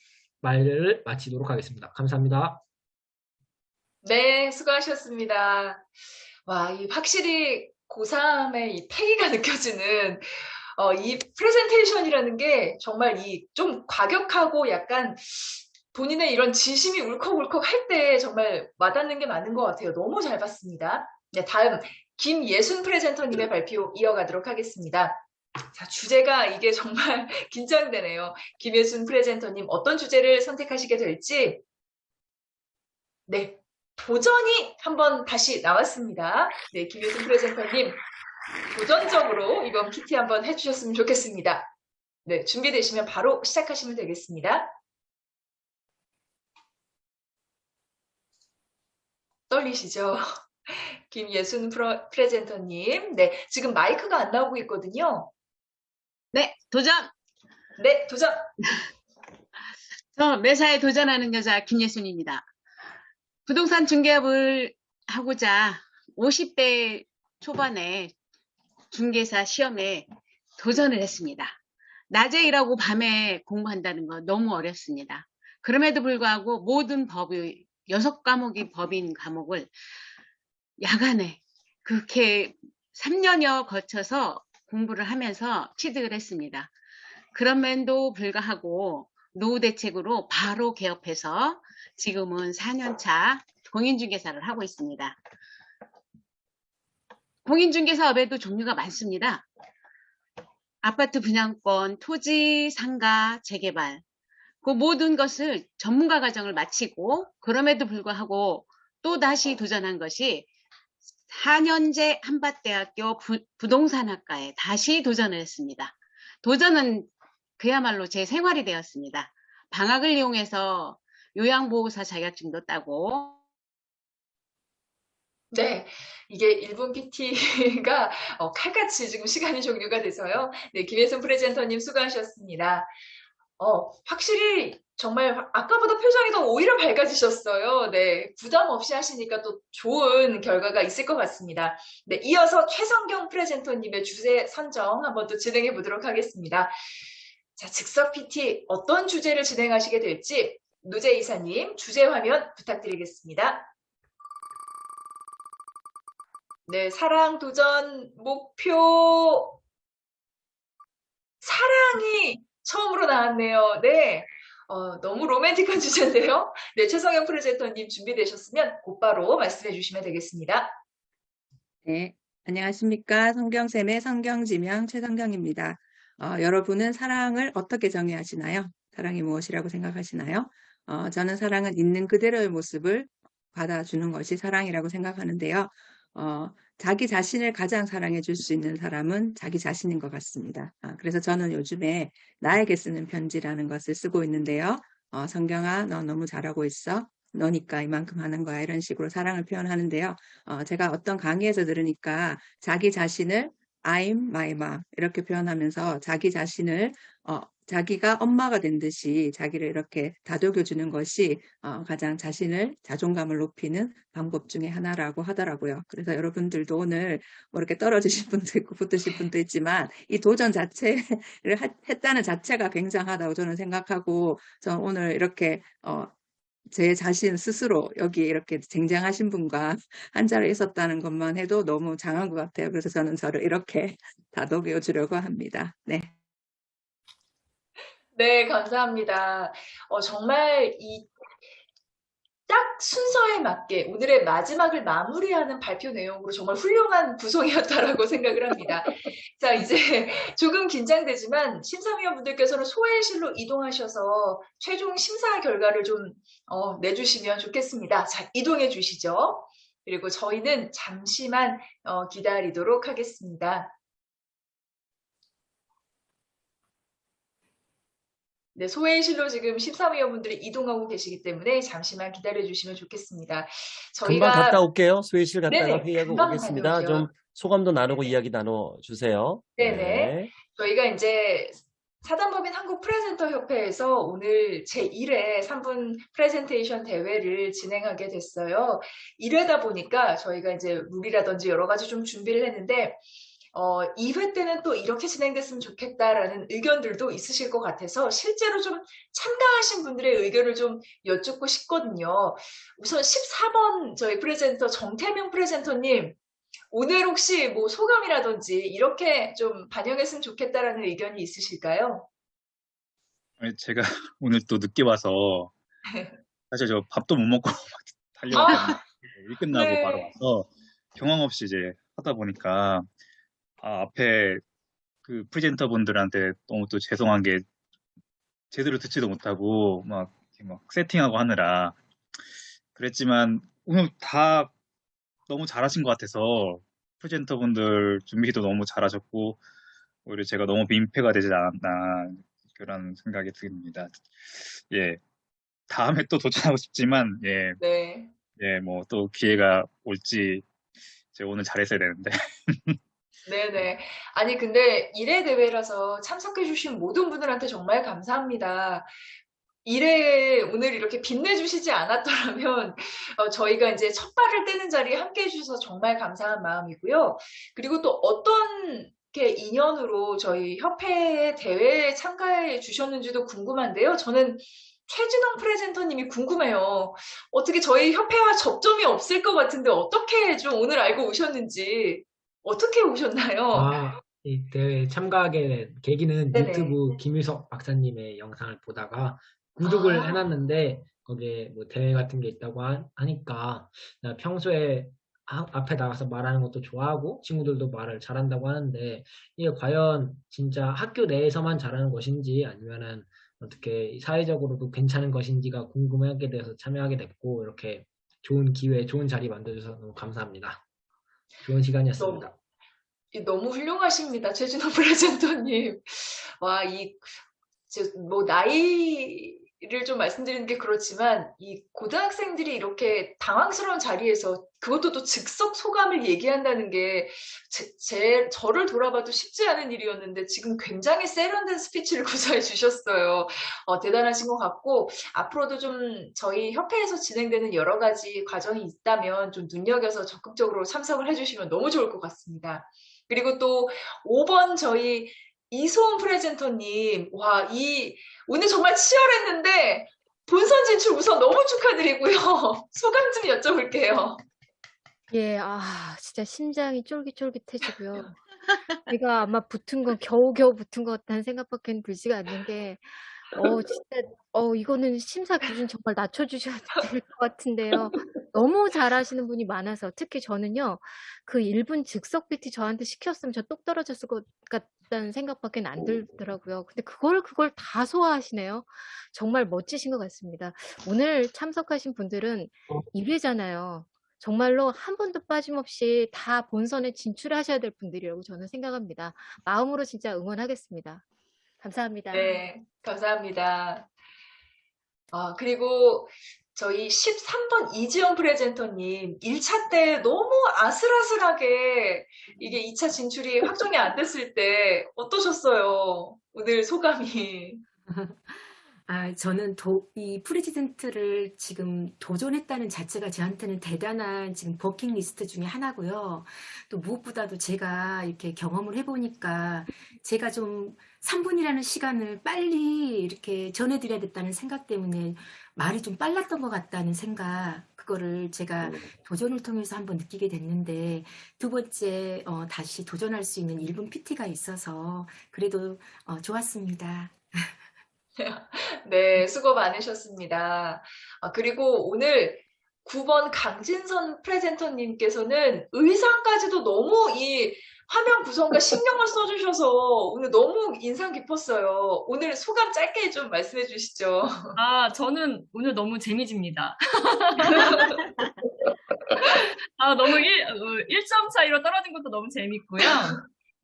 말을 마치도록 하겠습니다. 감사합니다. 네, 수고하셨습니다. 와, 이 확실히 고3의 이 패기가 느껴지는 어, 이 프레젠테이션이라는 게 정말 이 좀 과격하고 약간 본인의 이런 진심이 울컥울컥 할 때 정말 와닿는 게 많은 것 같아요. 너무 잘 봤습니다. 네, 다음 김예순 프레젠터님의 발표 이어가도록 하겠습니다. 자, 주제가 이게 정말 긴장되네요. 김예순 프레젠터님 어떤 주제를 선택하시게 될지 네, 도전이 한번 다시 나왔습니다. 네, 김효순 프레젠터님 도전적으로 이번 PT 한번 해주셨으면 좋겠습니다. 네, 준비되시면 바로 시작하시면 되겠습니다. 떨리시죠? 김예순 프레젠터님. 네, 지금 마이크가 안 나오고 있거든요. 네, 도전! 네, 도전! 저 매사에 도전하는 여자 김예순입니다. 부동산 중개업을 하고자 50대 초반에 중개사 시험에 도전을 했습니다. 낮에 일하고 밤에 공부한다는 건 너무 어렵습니다. 그럼에도 불구하고 모든 법의 여섯 과목이 법인 과목을 야간에 그렇게 3년여 거쳐서 공부를 하면서 취득을 했습니다. 그럼에도 불구하고 노후 대책으로 바로 개업해서 지금은 4년차 공인중개사를 하고 있습니다. 공인중개사업에도 종류가 많습니다. 아파트 분양권, 토지, 상가, 재개발 그 모든 것을 전문가 과정을 마치고 그럼에도 불구하고 또 다시 도전한 것이 4년제 한밭대학교 부, 부동산학과에 다시 도전을 했습니다. 도전은 그야말로 제 생활이 되었습니다. 방학을 이용해서 요양보호사 자격증도 따고 네, 이게 1분 PT가 어, 칼같이 지금 시간이 종료가 돼서요. 네, 김혜선 프레젠터님 수고하셨습니다. 어, 확실히 정말 아까보다 표정이 더 오히려 밝아지셨어요. 네, 부담 없이 하시니까 또 좋은 결과가 있을 것 같습니다. 네, 이어서 최성경 프레젠터님의 주제 선정 한번 또 진행해 보도록 하겠습니다. 자, 즉석 PT 어떤 주제를 진행하시게 될지 노재 이사님 주제 화면 부탁드리겠습니다. 네, 사랑 도전 목표 사랑이 처음으로 나왔네요. 네, 어, 너무 로맨틱한 주제인데요. 네, 최성현 프레젠터님 준비되셨으면 곧바로 말씀해 주시면 되겠습니다. 네, 안녕하십니까. 성경쌤의 성경지명 최성경입니다. 어, 여러분은 사랑을 어떻게 정의하시나요? 사랑이 무엇이라고 생각하시나요? 어, 저는 사랑은 있는 그대로의 모습을 받아주는 것이 사랑이라고 생각하는데요. 어, 자기 자신을 가장 사랑해 줄 수 있는 사람은 자기 자신인 것 같습니다. 아, 그래서 저는 요즘에 나에게 쓰는 편지라는 것을 쓰고 있는데요. 어, 성경아, 너 너무 잘하고 있어. 너니까 이만큼 하는 거야. 이런 식으로 사랑을 표현하는데요. 어, 제가 어떤 강의에서 들으니까 자기 자신을 I'm my mom 이렇게 표현하면서 자기 자신을 어, 자기가 엄마가 된 듯이 자기를 이렇게 다독여 주는 것이 어, 가장 자신을 자존감을 높이는 방법 중에 하나라고 하더라고요. 그래서 여러분들도 오늘 뭐 이렇게 떨어지신 분도 있고 붙으신 분도 있지만 이 도전 자체를 했다는 자체가 굉장하다고 저는 생각하고 저는 오늘 이렇게 어, 제 자신 스스로 여기 이렇게 쟁쟁하신 분과 한 자리에 있었다는 것만 해도 너무 장한 것 같아요. 그래서 저는 저를 이렇게 다독여 주려고 합니다. 네. 네, 감사합니다. 어, 정말 이 딱 순서에 맞게 오늘의 마지막을 마무리하는 발표 내용으로 정말 훌륭한 구성이었다라고 생각을 합니다. 자, 이제 조금 긴장되지만 심사위원분들께서는 소회실로 이동하셔서 최종 심사 결과를 좀 어, 내주시면 좋겠습니다. 자, 이동해 주시죠. 그리고 저희는 잠시만 어, 기다리도록 하겠습니다. 네, 소회실로 지금 심사위원분들이 이동하고 계시기 때문에 잠시만 기다려 주시면 좋겠습니다. 저희가 금방 갔다 올게요. 소회실 갔다가 네네, 회의하고 오겠습니다. 다녀오죠. 좀 소감도 나누고 이야기 나눠 주세요. 네네. 저희가 이제 사단법인 한국 프레젠터 협회에서 오늘 제1회 3분 프레젠테이션 대회를 진행하게 됐어요. 1회다 보니까 저희가 이제 룰이라든지 여러 가지 좀 준비를 했는데 어, 2회 때는 또 이렇게 진행됐으면 좋겠다라는 의견들도 있으실 것 같아서 실제로 좀 참가하신 분들의 의견을 좀 여쭙고 싶거든요. 우선 14번 저희 프레젠터 정태명 프레젠터님 오늘 혹시 뭐 소감이라든지 이렇게 좀 반영했으면 좋겠다라는 의견이 있으실까요? 제가 오늘 또 늦게 와서 사실 저 밥도 못 먹고 막 달려왔거든요. 일 끝나고 네. 바로 와서 경황 없이 이제 하다 보니까 아, 앞에 그 프레젠터 분들한테 너무 또 죄송한 게 제대로 듣지도 못하고 막, 막 세팅하고 하느라 그랬지만 오늘 다 너무 잘하신 것 같아서 프레젠터 분들 준비도 너무 잘하셨고 오히려 제가 너무 민폐가 되지 않았나 그런 생각이 듭니다. 예. 다음에 또 도전하고 싶지만 예, 네. 예, 뭐 또 기회가 올지 제가 오늘 잘했어야 되는데 네네. 아니, 근데 1회 대회라서 참석해주신 모든 분들한테 정말 감사합니다. 1회에 오늘 이렇게 빛내주시지 않았더라면, 어, 저희가 이제 첫 발을 떼는 자리에 함께 해주셔서 정말 감사한 마음이고요. 그리고 또 어떤 게 인연으로 저희 협회 대회에 참가해 주셨는지도 궁금한데요. 저는 최진홍 프레젠터님이 궁금해요. 어떻게 저희 협회와 접점이 없을 것 같은데 어떻게 좀 오늘 알고 오셨는지. 어떻게 오셨나요? 아, 이 대회에 참가하게 된 계기는 네네. 유튜브 김유석 박사님의 영상을 보다가 구독을 아. 해놨는데 거기에 뭐 대회 같은 게 있다고 하, 니까 나 평소에 아- 앞에 나가서 말하는 것도 좋아하고 친구들도 말을 잘한다고 하는데 이게 과연 진짜 학교 내에서만 잘하는 것인지 아니면은 어떻게 사회적으로도 괜찮은 것인지가 궁금하게 돼서 참여하게 됐고 이렇게 좋은 기회, 좋은 자리 만들어주셔서 너무 감사합니다. 좋은 시간이었습니다. 이 너무 훌륭하십니다. 최진호 프레젠터님. 와, 이, 저, 뭐, 나이를 좀 말씀드리는 게 그렇지만, 이 고등학생들이 이렇게 당황스러운 자리에서 그것도 또 즉석 소감을 얘기한다는 게, 제, 제- 저를 돌아봐도 쉽지 않은 일이었는데, 지금 굉장히 세련된 스피치를 구사해 주셨어요. 어, 대단하신 것 같고, 앞으로도 좀 저희 협회에서 진행되는 여러 가지 과정이 있다면 좀 눈여겨서 적극적으로 참석을 해주시면 너무 좋을 것 같습니다. 그리고 또 5번 저희 이소은 프레젠터님, 와, 이, 오늘 정말 치열했는데, 본선 진출 우선 너무 축하드리고요. 소감 좀 여쭤볼게요. 예, 아, 진짜 심장이 쫄깃쫄깃해지고요. 내가 아마 붙은 건 겨우겨우 붙은 것 같다는 생각밖에 들지가 않는 게, 어, 진짜, 어, 이거는 심사 기준 정말 낮춰 주셔야 될 것 같은데요. 너무 잘하시는 분이 많아서, 특히 저는요, 그 1 분 즉석 PT 저한테 시켰으면 저 똑 떨어졌을 것 같다는 생각밖에 안 들더라고요. 근데 그걸, 그걸 다 소화하시네요. 정말 멋지신 것 같습니다. 오늘 참석하신 분들은 1 회잖아요. 정말로 한 분도 빠짐없이 다 본선에 진출하셔야 될 분들이라고 저는 생각합니다. 마음으로 진짜 응원하겠습니다. 감사합니다. 네, 감사합니다. 아, 그리고 저희 13번 이지영 프레젠터님, 1차 때 너무 아슬아슬하게 이게 2차 진출이 확정이 안 됐을 때 어떠셨어요? 오늘 소감이. 아, 저는 도, 이 프레지던트를 지금 도전했다는 자체가 저한테는 대단한 지금 버킷리스트 중에 하나고요. 또 무엇보다도 제가 이렇게 경험을 해보니까 제가 좀 3분이라는 시간을 빨리 이렇게 전해드려야 됐다는 생각 때문에 말이 좀 빨랐던 것 같다는 생각, 그거를 제가 도전을 통해서 한번 느끼게 됐는데 두 번째 어, 다시 도전할 수 있는 1분 PT가 있어서 그래도 어, 좋았습니다. 네, 수고 많으셨습니다. 아, 그리고 오늘 9번 강진선 프레젠터님께서는 의상까지도 너무 이 화면 구성과 신경을 써주셔서 오늘 너무 인상 깊었어요. 오늘 소감 짧게 좀 말씀해 주시죠. 아, 저는 오늘 너무 재미집니다. 아, 너무 1, 1점 차이로 떨어진 것도 너무 재밌고요.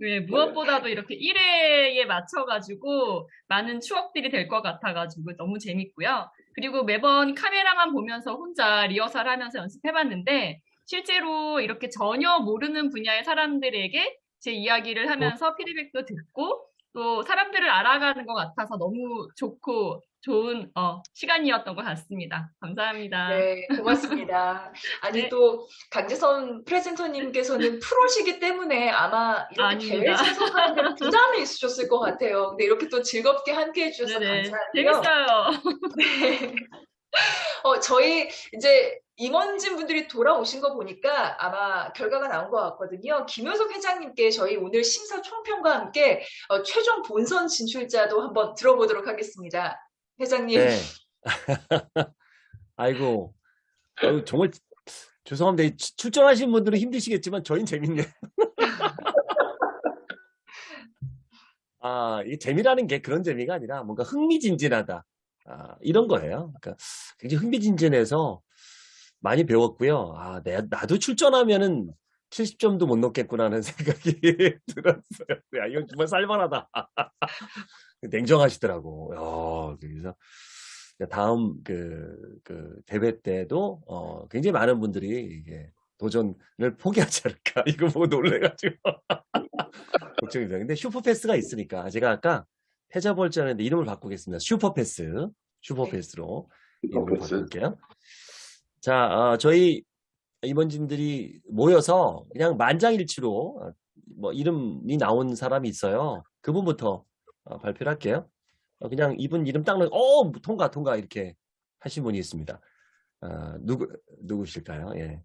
네, 무엇보다도 이렇게 1회에 맞춰가지고 많은 추억들이 될 것 같아가지고 너무 재밌고요. 그리고 매번 카메라만 보면서 혼자 리허설 하면서 연습해봤는데 실제로 이렇게 전혀 모르는 분야의 사람들에게 제 이야기를 하면서 피드백도 듣고 또 사람들을 알아가는 것 같아서 너무 좋고 좋은 어, 시간이었던 것 같습니다. 감사합니다. 네, 고맙습니다. 아니 네. 또 강재선 프레젠터님께서는 프로시기 때문에 아마 이렇게 대회. 참석하는 데 부담이 있으셨을 것 같아요. 근데 이렇게 또 즐겁게 함께 해 주셔서 네네. 감사하고요. 재밌어요. 네. 어, 저희 이제 임원진 분들이 돌아오신 거 보니까 아마 결과가 나온 것 같거든요. 김효석 회장님께 저희 오늘 심사 총평과 함께 어, 최종 본선 진출자도 한번 들어보도록 하겠습니다. 회장님. 네. 아이고, 아유, 정말 죄송합니다. 출전하신 분들은 힘드시겠지만 저희는 재밌네요. 아, 이 재미라는 게 그런 재미가 아니라 뭔가 흥미진진하다. 아, 이런 거예요. 그러니까 굉장히 흥미진진해서 많이 배웠고요. 아, 내, 나도 출전하면은 70점도 못 넣겠구나는 생각이 들었어요. 야, 이건 정말 살만하다. 냉정하시더라고. 야, 그래서 다음 그, 그 대회 때도 어, 굉장히 많은 분들이 이게 도전을 포기하지 않을까. 이거 보고 놀래가지고. 걱정이 돼요. 근데 슈퍼패스가 있으니까 제가 아까 패자벌지 않는데 이름을 바꾸겠습니다. 슈퍼패스. 슈퍼패스로 이름을 바꿀게요. 자, 어, 저희 임원진들이 모여서 그냥 만장일치로 어, 뭐 이름이 나온 사람이 있어요. 그분부터 어, 발표를 할게요. 어, 그냥 이분 이름 딱 넣어, 어, 통과, 통과 이렇게 하신 분이 있습니다. 어, 누구, 누구실까요? 예.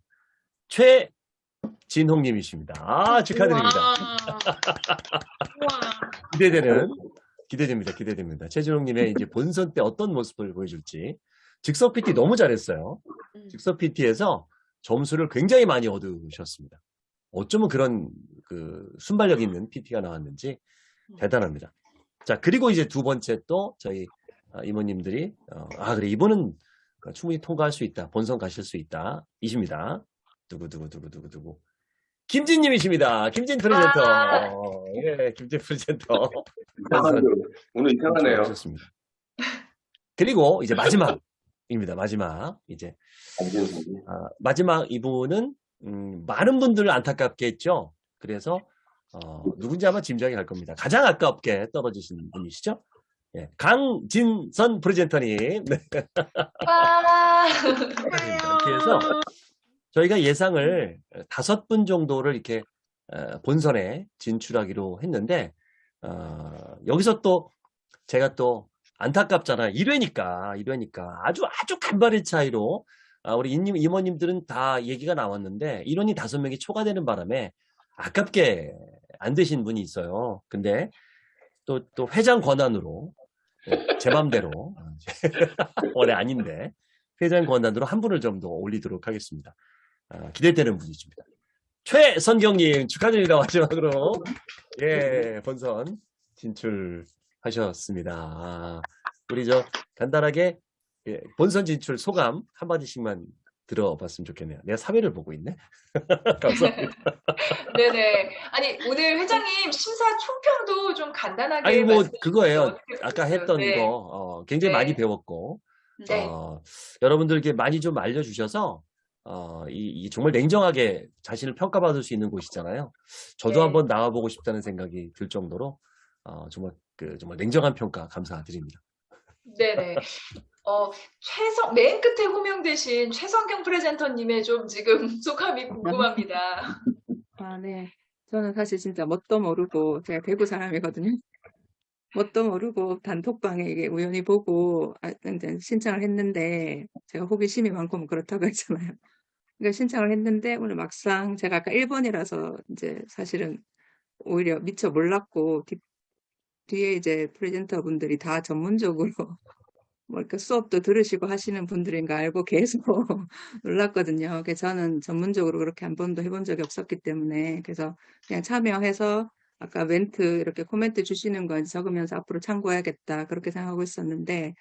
최진홍님이십니다. 아, 축하드립니다. 기대되는, 기대됩니다. 기대됩니다. 최진홍님의 이제 본선 때 어떤 모습을 보여줄지. 즉석 PT 너무 잘했어요. 즉석 PT에서 점수를 굉장히 많이 얻으셨습니다. 어쩌면 그런 그 순발력 있는 PT가 나왔는지 대단합니다. 자, 그리고 이제 두 번째 또 저희 아, 이모님들이 어, 아 그래 이분은 충분히 통과할 수 있다. 본선 가실 수 있다. 이십니다. 누구 김진님이십니다. 김진 프레젠터. 예, 김진 프레젠터. 오늘 이상하네요. 하셨습니다. 그리고 이제 마지막입니다. 마지막 이제 아, 마지막 이분은 음, 많은 분들 안타깝게 했죠. 그래서 어, 누군지 아마 짐작이 갈 겁니다. 가장 아깝게 떨어지신 분이시죠. 예, 강진선 프레젠터님. 네. 와. 이렇게 해서 저희가 예상을 다섯 분 정도를 이렇게 어, 본선에 진출하기로 했는데 어, 여기서 또 제가 또 안타깝잖아요. 1회니까 1회니까 아주 아주 간발의 차이로 아, 우리 임님, 임원님들은 다 얘기가 나왔는데 인원이 다섯 명이 초과되는 바람에 아깝게 안 되신 분이 있어요. 근데 또, 또 회장 권한으로 예, 제 맘대로 원래 아닌데 회장 권한으로 한 분을 좀 더 올리도록 하겠습니다. 아, 기대되는 분이십니다. 최선경님 축하드립니다. 마지막으로 예 본선 진출하셨습니다. 아, 우리 저 간단하게 예, 본선 진출 소감 한마디씩만 들어봤으면 좋겠네요. 내가 3회를 보고 있네. 감사합니다. 네네. 아니, 오늘 회장님 심사 총평도 좀 간단하게. 아니 뭐 그거예요. 아까? 했던 네. 거 어, 굉장히 네. 많이 배웠고 네. 어, 여러분들께 많이 좀 알려주셔서 어, 이, 이 정말 냉정하게 자신을 평가받을 수 있는 곳이잖아요. 저도 네. 한번 나와보고 싶다는 생각이 들 정도로 어, 정말 그 정말 냉정한 평가 감사드립니다. 네네. 어, 최성, 맨 끝에 호명되신 최성경 프레젠터님의 좀 지금 소감이 궁금합니다. 아, 네. 저는 사실 진짜 뭣도 모르고, 제가 대구 사람이거든요. 뭣도 모르고 단톡방에 이게 우연히 보고, 아, 신청을 했는데, 제가 호기심이 많고 뭐 그렇다고 했잖아요. 그러니까 신청을 했는데, 오늘 막상 제가 아까 1번이라서 이제 사실은 오히려 미처 몰랐고, 뒤, 뒤에 이제 프레젠터 분들이 다 전문적으로 뭐 이렇게 수업도 들으시고 하시는 분들인가 알고 계속 놀랐거든요. 그래서 저는 전문적으로 그렇게 한 번도 해본 적이 없었기 때문에 그래서 그냥 참여해서 아까 멘트 이렇게 코멘트 주시는 거 적으면서 앞으로 참고해야겠다 그렇게 생각하고 있었는데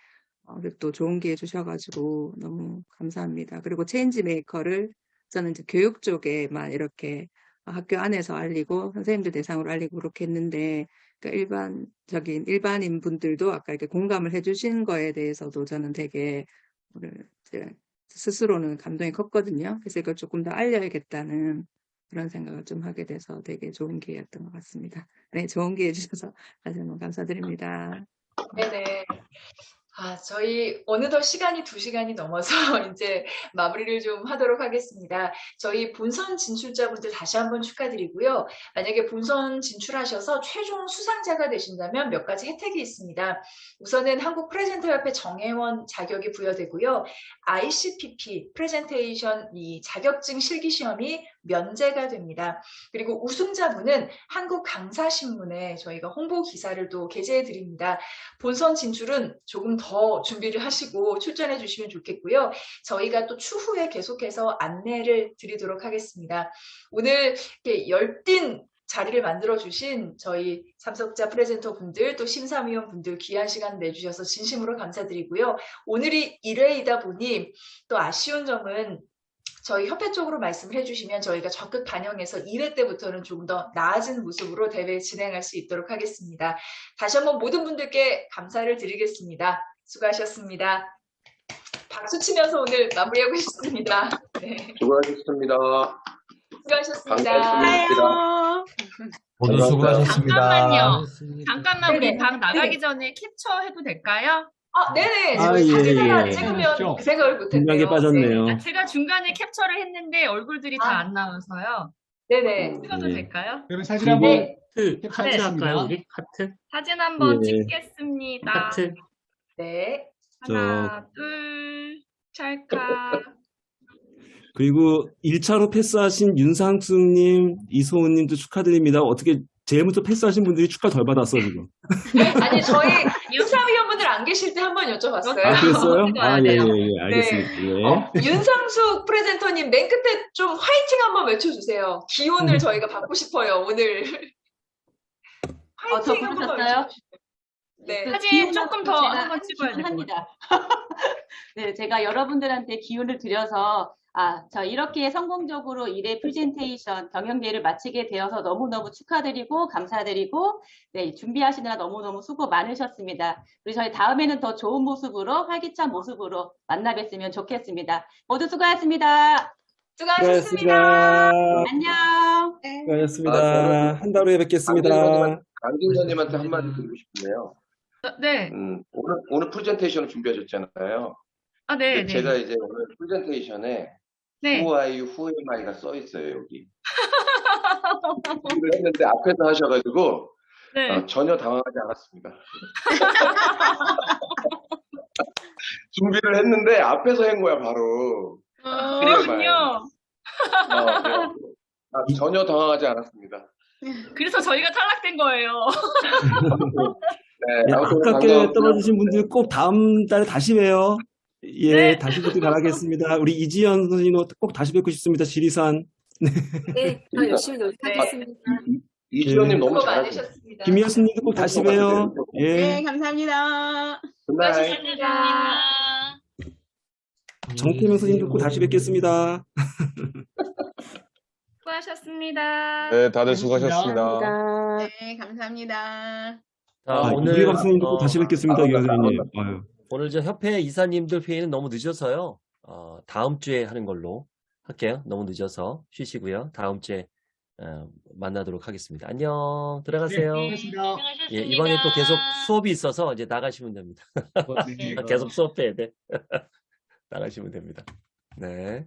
또 좋은 기회 주셔가지고 너무 감사합니다. 그리고 change maker를 저는 이제 교육 쪽에만 이렇게 학교 안에서 알리고 선생님들 대상으로 알리고 그렇게 했는데 그러니까 일반적인 일반인 분들도 아까 이렇게 공감을 해주신 거에 대해서도 저는 되게 스스로는 감동이 컸거든요. 그래서 이걸 조금 더 알려야겠다는 그런 생각을 좀 하게 돼서 되게 좋은 기회였던 것 같습니다. 네, 좋은 기회 주셔서 다시 한번 감사드립니다. 네네. 아, 저희 어느덧 시간이 두 시간이 넘어서 이제 마무리를 좀 하도록 하겠습니다. 저희 본선 진출자분들 다시 한번 축하드리고요. 만약에 본선 진출하셔서 최종 수상자가 되신다면 몇 가지 혜택이 있습니다. 우선은 한국 프레젠터협회 정회원 자격이 부여되고요. ICPP 프레젠테이션 이 자격증 실기 시험이 면제가 됩니다. 그리고 우승자분은 한국 강사신문에 저희가 홍보 기사를 또 게재해 드립니다. 본선 진출은 조금 더 준비를 하시고 출전해 주시면 좋겠고요. 저희가 또 추후에 계속해서 안내를 드리도록 하겠습니다. 오늘 이렇게 열띤 자리를 만들어 주신 저희 참석자 프레젠터 분들 또 심사위원 분들 귀한 시간 내주셔서 진심으로 감사드리고요. 오늘이 1회이다 보니 또 아쉬운 점은 저희 협회 쪽으로 말씀을 해주시면 저희가 적극 반영해서 2회 때부터는 조금 더 나아진 모습으로 대회 진행할 수 있도록 하겠습니다. 다시 한번 모든 분들께 감사를 드리겠습니다. 수고하셨습니다. 박수 치면서 오늘 마무리하고 싶습니다. 네, 수고하셨습니다. 수고하셨습니다. 반갑습니다. 모두 수고하셨습니다. 잠깐만요. 잠깐만 우리 네네. 방 나가기 네. 전에 캡처 해도 될까요? 아, 네네. 아, 저희 예, 사진 하나 예. 찍으면 그 생각을 분명히 못했네요. 빠졌네요. 아, 제가 중간에 캡처를 했는데 얼굴들이 다 안 나와서요. 네네. 찍어도 예. 될까요? 그러면 사진 한번 네. 하트. 할까요, 우리? 하트? 사진 한번 예. 찍겠습니다. 하트. 네. 하나, 둘, 찰칵. 그리고 1차로 패스하신 윤상수님, 이소은님도 축하드립니다. 어떻게 제일 먼저 패스하신 분들이 축하 덜 받았어, 지금. 아니, 저희 심사위원분들 안 계실 때 한 번 여쭤봤어요. 아, 그랬어요? 어디 아, 가야 예, 예? 예. 알겠습니다. 예. 어, 윤상숙 프레젠터님 맨 끝에 좀 화이팅 한번 외쳐주세요. 기운을 저희가 받고 싶어요, 오늘. 어, 저 화이팅 한번 부르셨어요? 외쳐주세요. 네. 사진 조금 더 한번 찍어야 합니다. 네, 제가 여러분들한테 기운을 드려서 아, 저 이렇게 성공적으로 1회 프레젠테이션 경영대회를 마치게 되어서 너무너무 축하드리고 감사드리고 네, 준비하시느라 너무너무 수고 많으셨습니다. 우리 저희 다음에는 더 좋은 모습으로 활기찬 모습으로 만나 뵀으면 좋겠습니다. 모두 수고하셨습니다. 수고하셨습니다. 안녕. 수고하셨습니다. 아, 한달 후에 뵙겠습니다. 강진 선님한테 한마디 드리고 싶네요. 네. 음, 오늘, 오늘 프레젠테이션을 준비하셨잖아요. 아, 네, 네. 제가 이제 오늘 프레젠테이션에 네. Who are you, who am I가 써 있어요, 여기. 준비를 했는데 앞에서 하셔가지고 네. 어, 전혀 당황하지 않았습니다. 준비를 했는데 앞에서 한 거야, 바로. I. 그랬군요. 어, 아, 전혀 당황하지 않았습니다. 그래서 저희가 탈락된 거예요. 네, 아깝게. 떨어지신 분들 꼭 다음 달에 다시 봬요. 예, 네. 다시 뵙길 바라겠습니다. 우리 이지연 선생님도 꼭 다시 뵙고 싶습니다. 지리산. 네, 더 열심히 노력하겠습니다. 이지연님 예. 너무 잘하셨어요. 많으셨습니다. 김희아스님도 꼭 다시 봬요. 예. 네, 감사합니다. good night. 수고하셨습니다. 정태명 선생님도 꼭 다시 뵙겠습니다. 수고하셨습니다. 네, 다들 수고하셨습니다. 네, 감사합니다. 자, 아, 오늘 선생님도 꼭 어, 다시 뵙겠습니다. 아, 이 맞다, 선생님. 오늘 저 협회 이사님들 회의는 너무 늦어서요. 어, 다음 주에 하는 걸로 할게요. 너무 늦어서 쉬시고요. 다음 주에 어, 만나도록 하겠습니다. 안녕. 들어가세요. 네. 예, 이번에 또 계속 수업이 있어서 이제 나가시면 됩니다. 네. 계속 수업해야 돼. 나가시면 됩니다. 네.